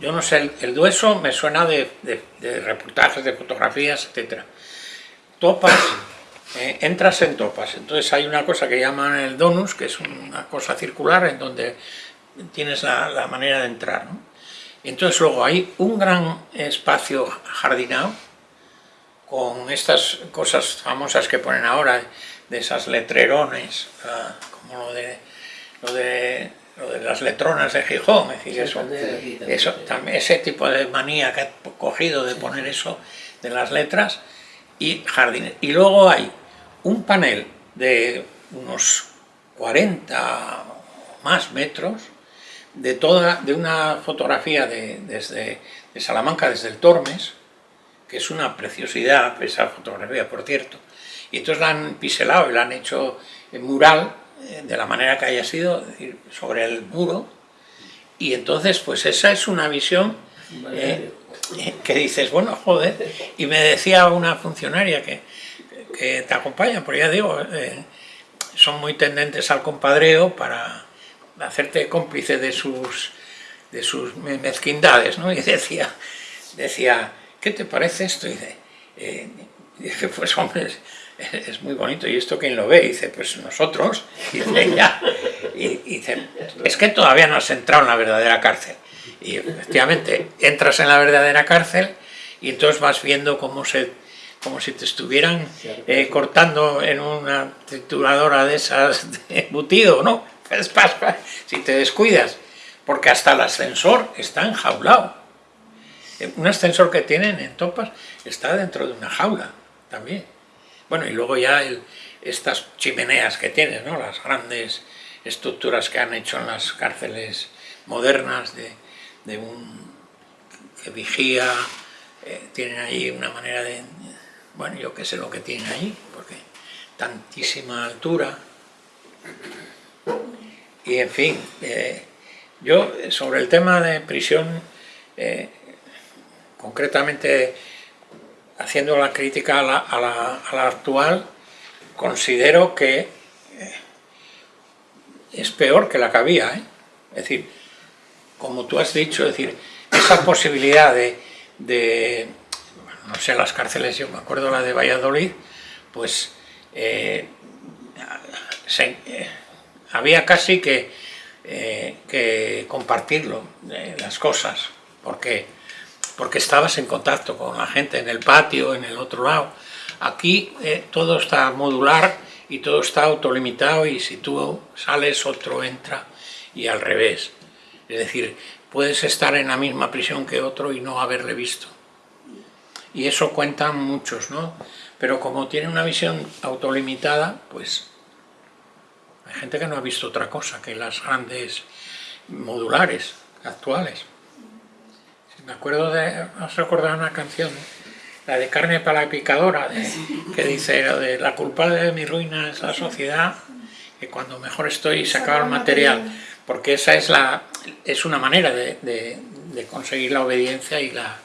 Yo no sé, el, dueso me suena de, reportajes, de fotografías, etc. Topas eh, entras en topas. Entonces hay una cosa que llaman el donus, que es una cosa circular en donde tienes la, manera de entrar. Entonces luego hay un gran espacio jardinado con estas cosas famosas que ponen ahora, de esas letrerones, como lo de, lo de, las letronas de Gijón, es decir, eso, eso, también, ese tipo de manía que ha cogido de poner eso de las letras y jardines. Y luego hay un panel de unos 40 o más metros de, toda, de una fotografía de, desde, de Salamanca, desde el Tormes, que es una preciosidad, esa fotografía, por cierto. Y entonces la han piselado y la han hecho en mural, eh, de la manera que haya sido, sobre el muro. Y entonces, pues esa es una visión eh, que dices, bueno, joder. Y me decía una funcionaria que, que te acompaña, porque ya digo, eh, son muy tendentes al compadreo para hacerte cómplice de sus, de sus mezquindades, ¿no? Y decía, decía, ¿qué te parece esto? Y dice, eh, dije, pues hombre, es, muy bonito, ¿y esto quién lo ve? Y dice, pues nosotros. Y dice, ya. Y, dice, es que todavía no has entrado en la verdadera cárcel. Y efectivamente, entras en la verdadera cárcel y entonces vas viendo cómo se como si te estuvieran eh, cortando en una trituradora de esas de embutido, ¿no? Si te descuidas, porque hasta el ascensor está enjaulado. Un ascensor que tienen en Topas está dentro de una jaula también. Bueno, y luego ya estas chimeneas que tienen, ¿no? las grandes estructuras que han hecho en las cárceles modernas de, un que vigía, eh, tienen ahí una manera de, bueno, yo qué sé lo que tienen ahí, porque tantísima altura. Y en fin, eh, yo sobre el tema de prisión, eh, concretamente haciendo la crítica a la, actual, considero que eh, es peor que la que había. ¿eh? Es decir, como tú has dicho, decir, esa posibilidad de, no sé, las cárceles, yo me acuerdo la de Valladolid, pues había casi que compartirlo, las cosas, porque porque estabas en contacto con la gente en el patio, en el otro lado. Aquí eh, todo está modular y todo está autolimitado y si tú sales otro entra y al revés. Es decir, puedes estar en la misma prisión que otro y no haberle visto. Y eso cuentan muchos, ¿no? Pero como tiene una visión autolimitada, pues hay gente que no ha visto otra cosa que las grandes modulares actuales. Me acuerdo de, os recordar una canción, la de Carne para la Picadora, que dice, la culpa de mi ruina es la sociedad, que cuando mejor estoy se acaba el material, porque esa es, la, es una manera de, conseguir la obediencia y la,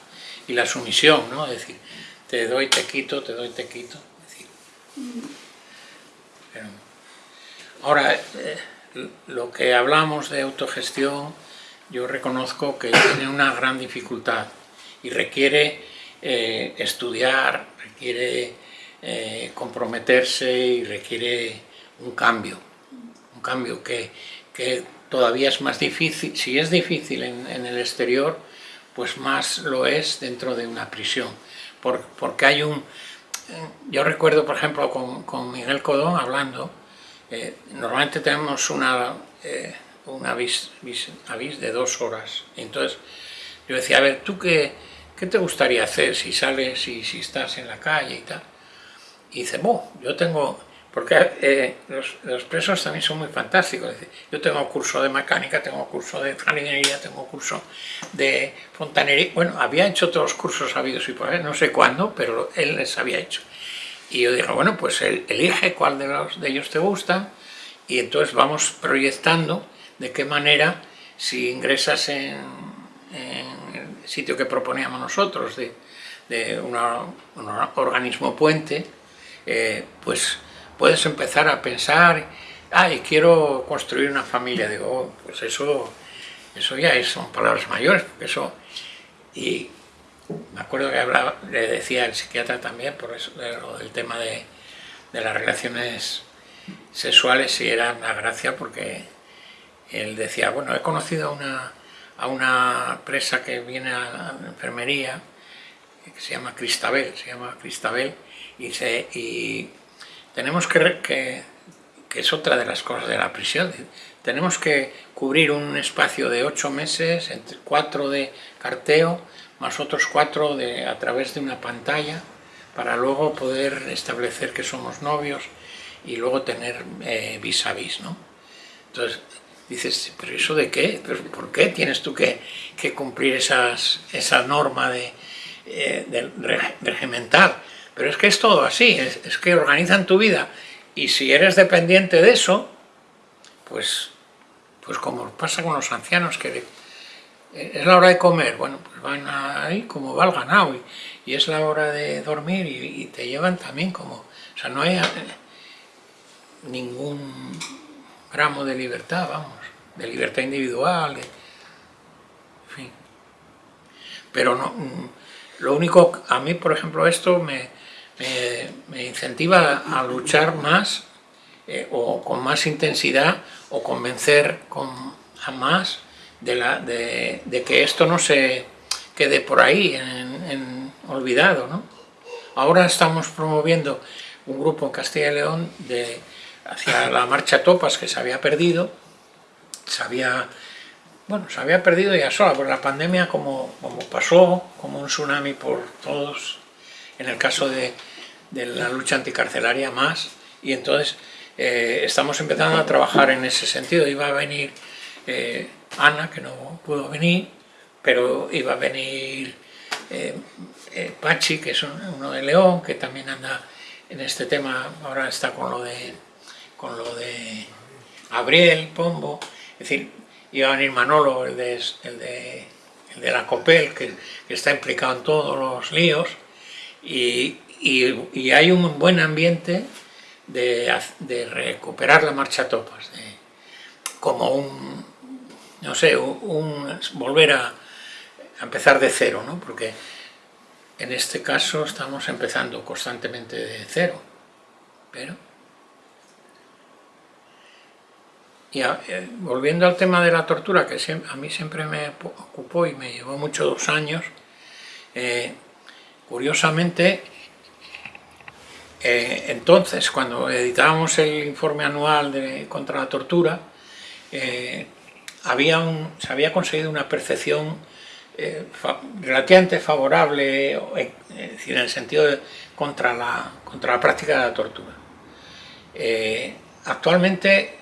y la sumisión, ¿no? Es decir, te doy, te quito, te doy, te quito. ahora, eh, lo que hablamos de autogestión, yo reconozco que tiene una gran dificultad y requiere eh, estudiar, requiere eh, comprometerse y requiere un cambio, un cambio que, todavía es más difícil, si es difícil en, el exterior, pues más lo es dentro de una prisión, porque hay un... Yo recuerdo, por ejemplo, con, Miguel Codón hablando, eh, normalmente tenemos una un avis, de dos horas. entonces yo decía, a ver, ¿tú qué, qué te gustaría hacer si sales y si estás en la calle y tal? Y dice, bueno, yo tengo, porque eh, los, presos también son muy fantásticos, yo tengo curso de mecánica, tengo curso de jardinería, tengo curso de fontanería, bueno, había hecho todos los cursos habidos y por ahí, no sé cuándo, pero él les había hecho. Y yo dije, bueno, pues elige cuál de, los, de ellos te gusta y entonces vamos proyectando de qué manera, si ingresas en, el sitio que proponíamos nosotros, de, un organismo puente, eh, pues puedes empezar a pensar, ay, quiero construir una familia, digo, oh, pues eso, eso ya son palabras mayores, eso, y me acuerdo que le decía el psiquiatra también, por eso, del tema de, de las relaciones sexuales, y era una gracia porque él decía, bueno, he conocido a una, a una presa que viene a la enfermería, que se llama Cristabel, se llama Cristabel, y, se, y tenemos que, que, que es otra de las cosas de la prisión, tenemos que cubrir un espacio de ocho meses, entre cuatro de carteo, más otros cuatro de, a través de una pantalla, para luego poder establecer que somos novios y luego tener eh, vis a vis, ¿no? Entonces, dices, ¿pero eso de qué? ¿Por qué tienes tú que, cumplir esas, esa norma de eh, regimental, pero es que es todo así, es, que organizan tu vida. Y si eres dependiente de eso, pues, pues como pasa con los ancianos que es la hora de comer, bueno, pues van ahí como va el ganado y, es la hora de dormir y, te llevan también como, o sea, no hay eh, ningún gramo de libertad, vamos, de libertad individual, en fin. Pero no, lo único, a mí por ejemplo esto me, me, incentiva a luchar más eh, o con más intensidad o convencer con, a más de, la, de, que esto no se quede por ahí en, olvidado. ¿no? Ahora estamos promoviendo un grupo en Castilla y León de, hacia la marcha Topas que se había perdido, se había, bueno, se había perdido ya sola, por la pandemia como, como pasó, como un tsunami por todos, en el caso de, de la lucha anticarcelaria más, y entonces eh, estamos empezando a trabajar en ese sentido, iba a venir eh, Ana, que no pudo venir, pero iba a venir eh, Pachi, que es uno de León, que también anda en este tema, ahora está con lo de, con lo de Gabriel, Pombo, es decir, iba a venir Manolo, el de, el de, la COPEL, que, está implicado en todos los líos, y, hay un buen ambiente de, recuperar la marcha topas, como un, no sé, un, volver a, empezar de cero, ¿no? Porque en este caso estamos empezando constantemente de cero, pero... Y eh, volviendo al tema de la tortura, que a mí siempre me ocupó y me llevó muchos dos años, eh, curiosamente, eh, entonces, cuando editábamos el informe anual contra la tortura, había se había conseguido una percepción relativamente favorable, en el sentido contra la, contra la práctica de la tortura. Eh, actualmente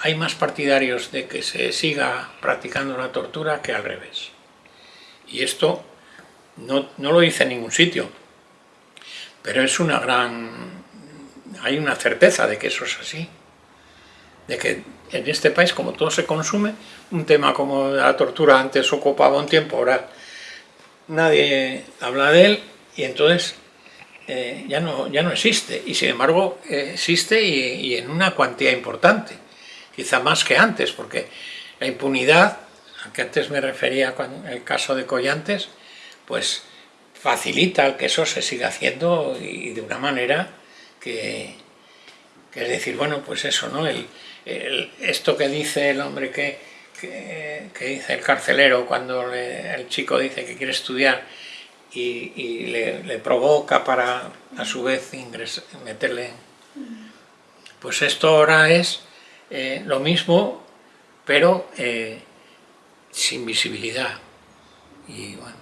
hay más partidarios de que se siga practicando la tortura que al revés. Y esto no, no lo dice en ningún sitio, pero es una gran... hay una certeza de que eso es así, de que en este país, como todo se consume, un tema como la tortura antes ocupaba un tiempo, ahora nadie habla de él y entonces eh, ya, no, ya no existe. Y sin embargo eh, existe y, en una cuantía importante, quizá más que antes, porque la impunidad, a que antes me refería con el caso de Collantes, pues facilita que eso se siga haciendo y de una manera que, que es decir, bueno, pues eso, ¿no? El, esto que dice el hombre que, que, dice el carcelero cuando el chico dice que quiere estudiar y, le, provoca para a su vez meterle... Pues esto ahora es eh, lo mismo, pero eh, sin visibilidad. Y bueno,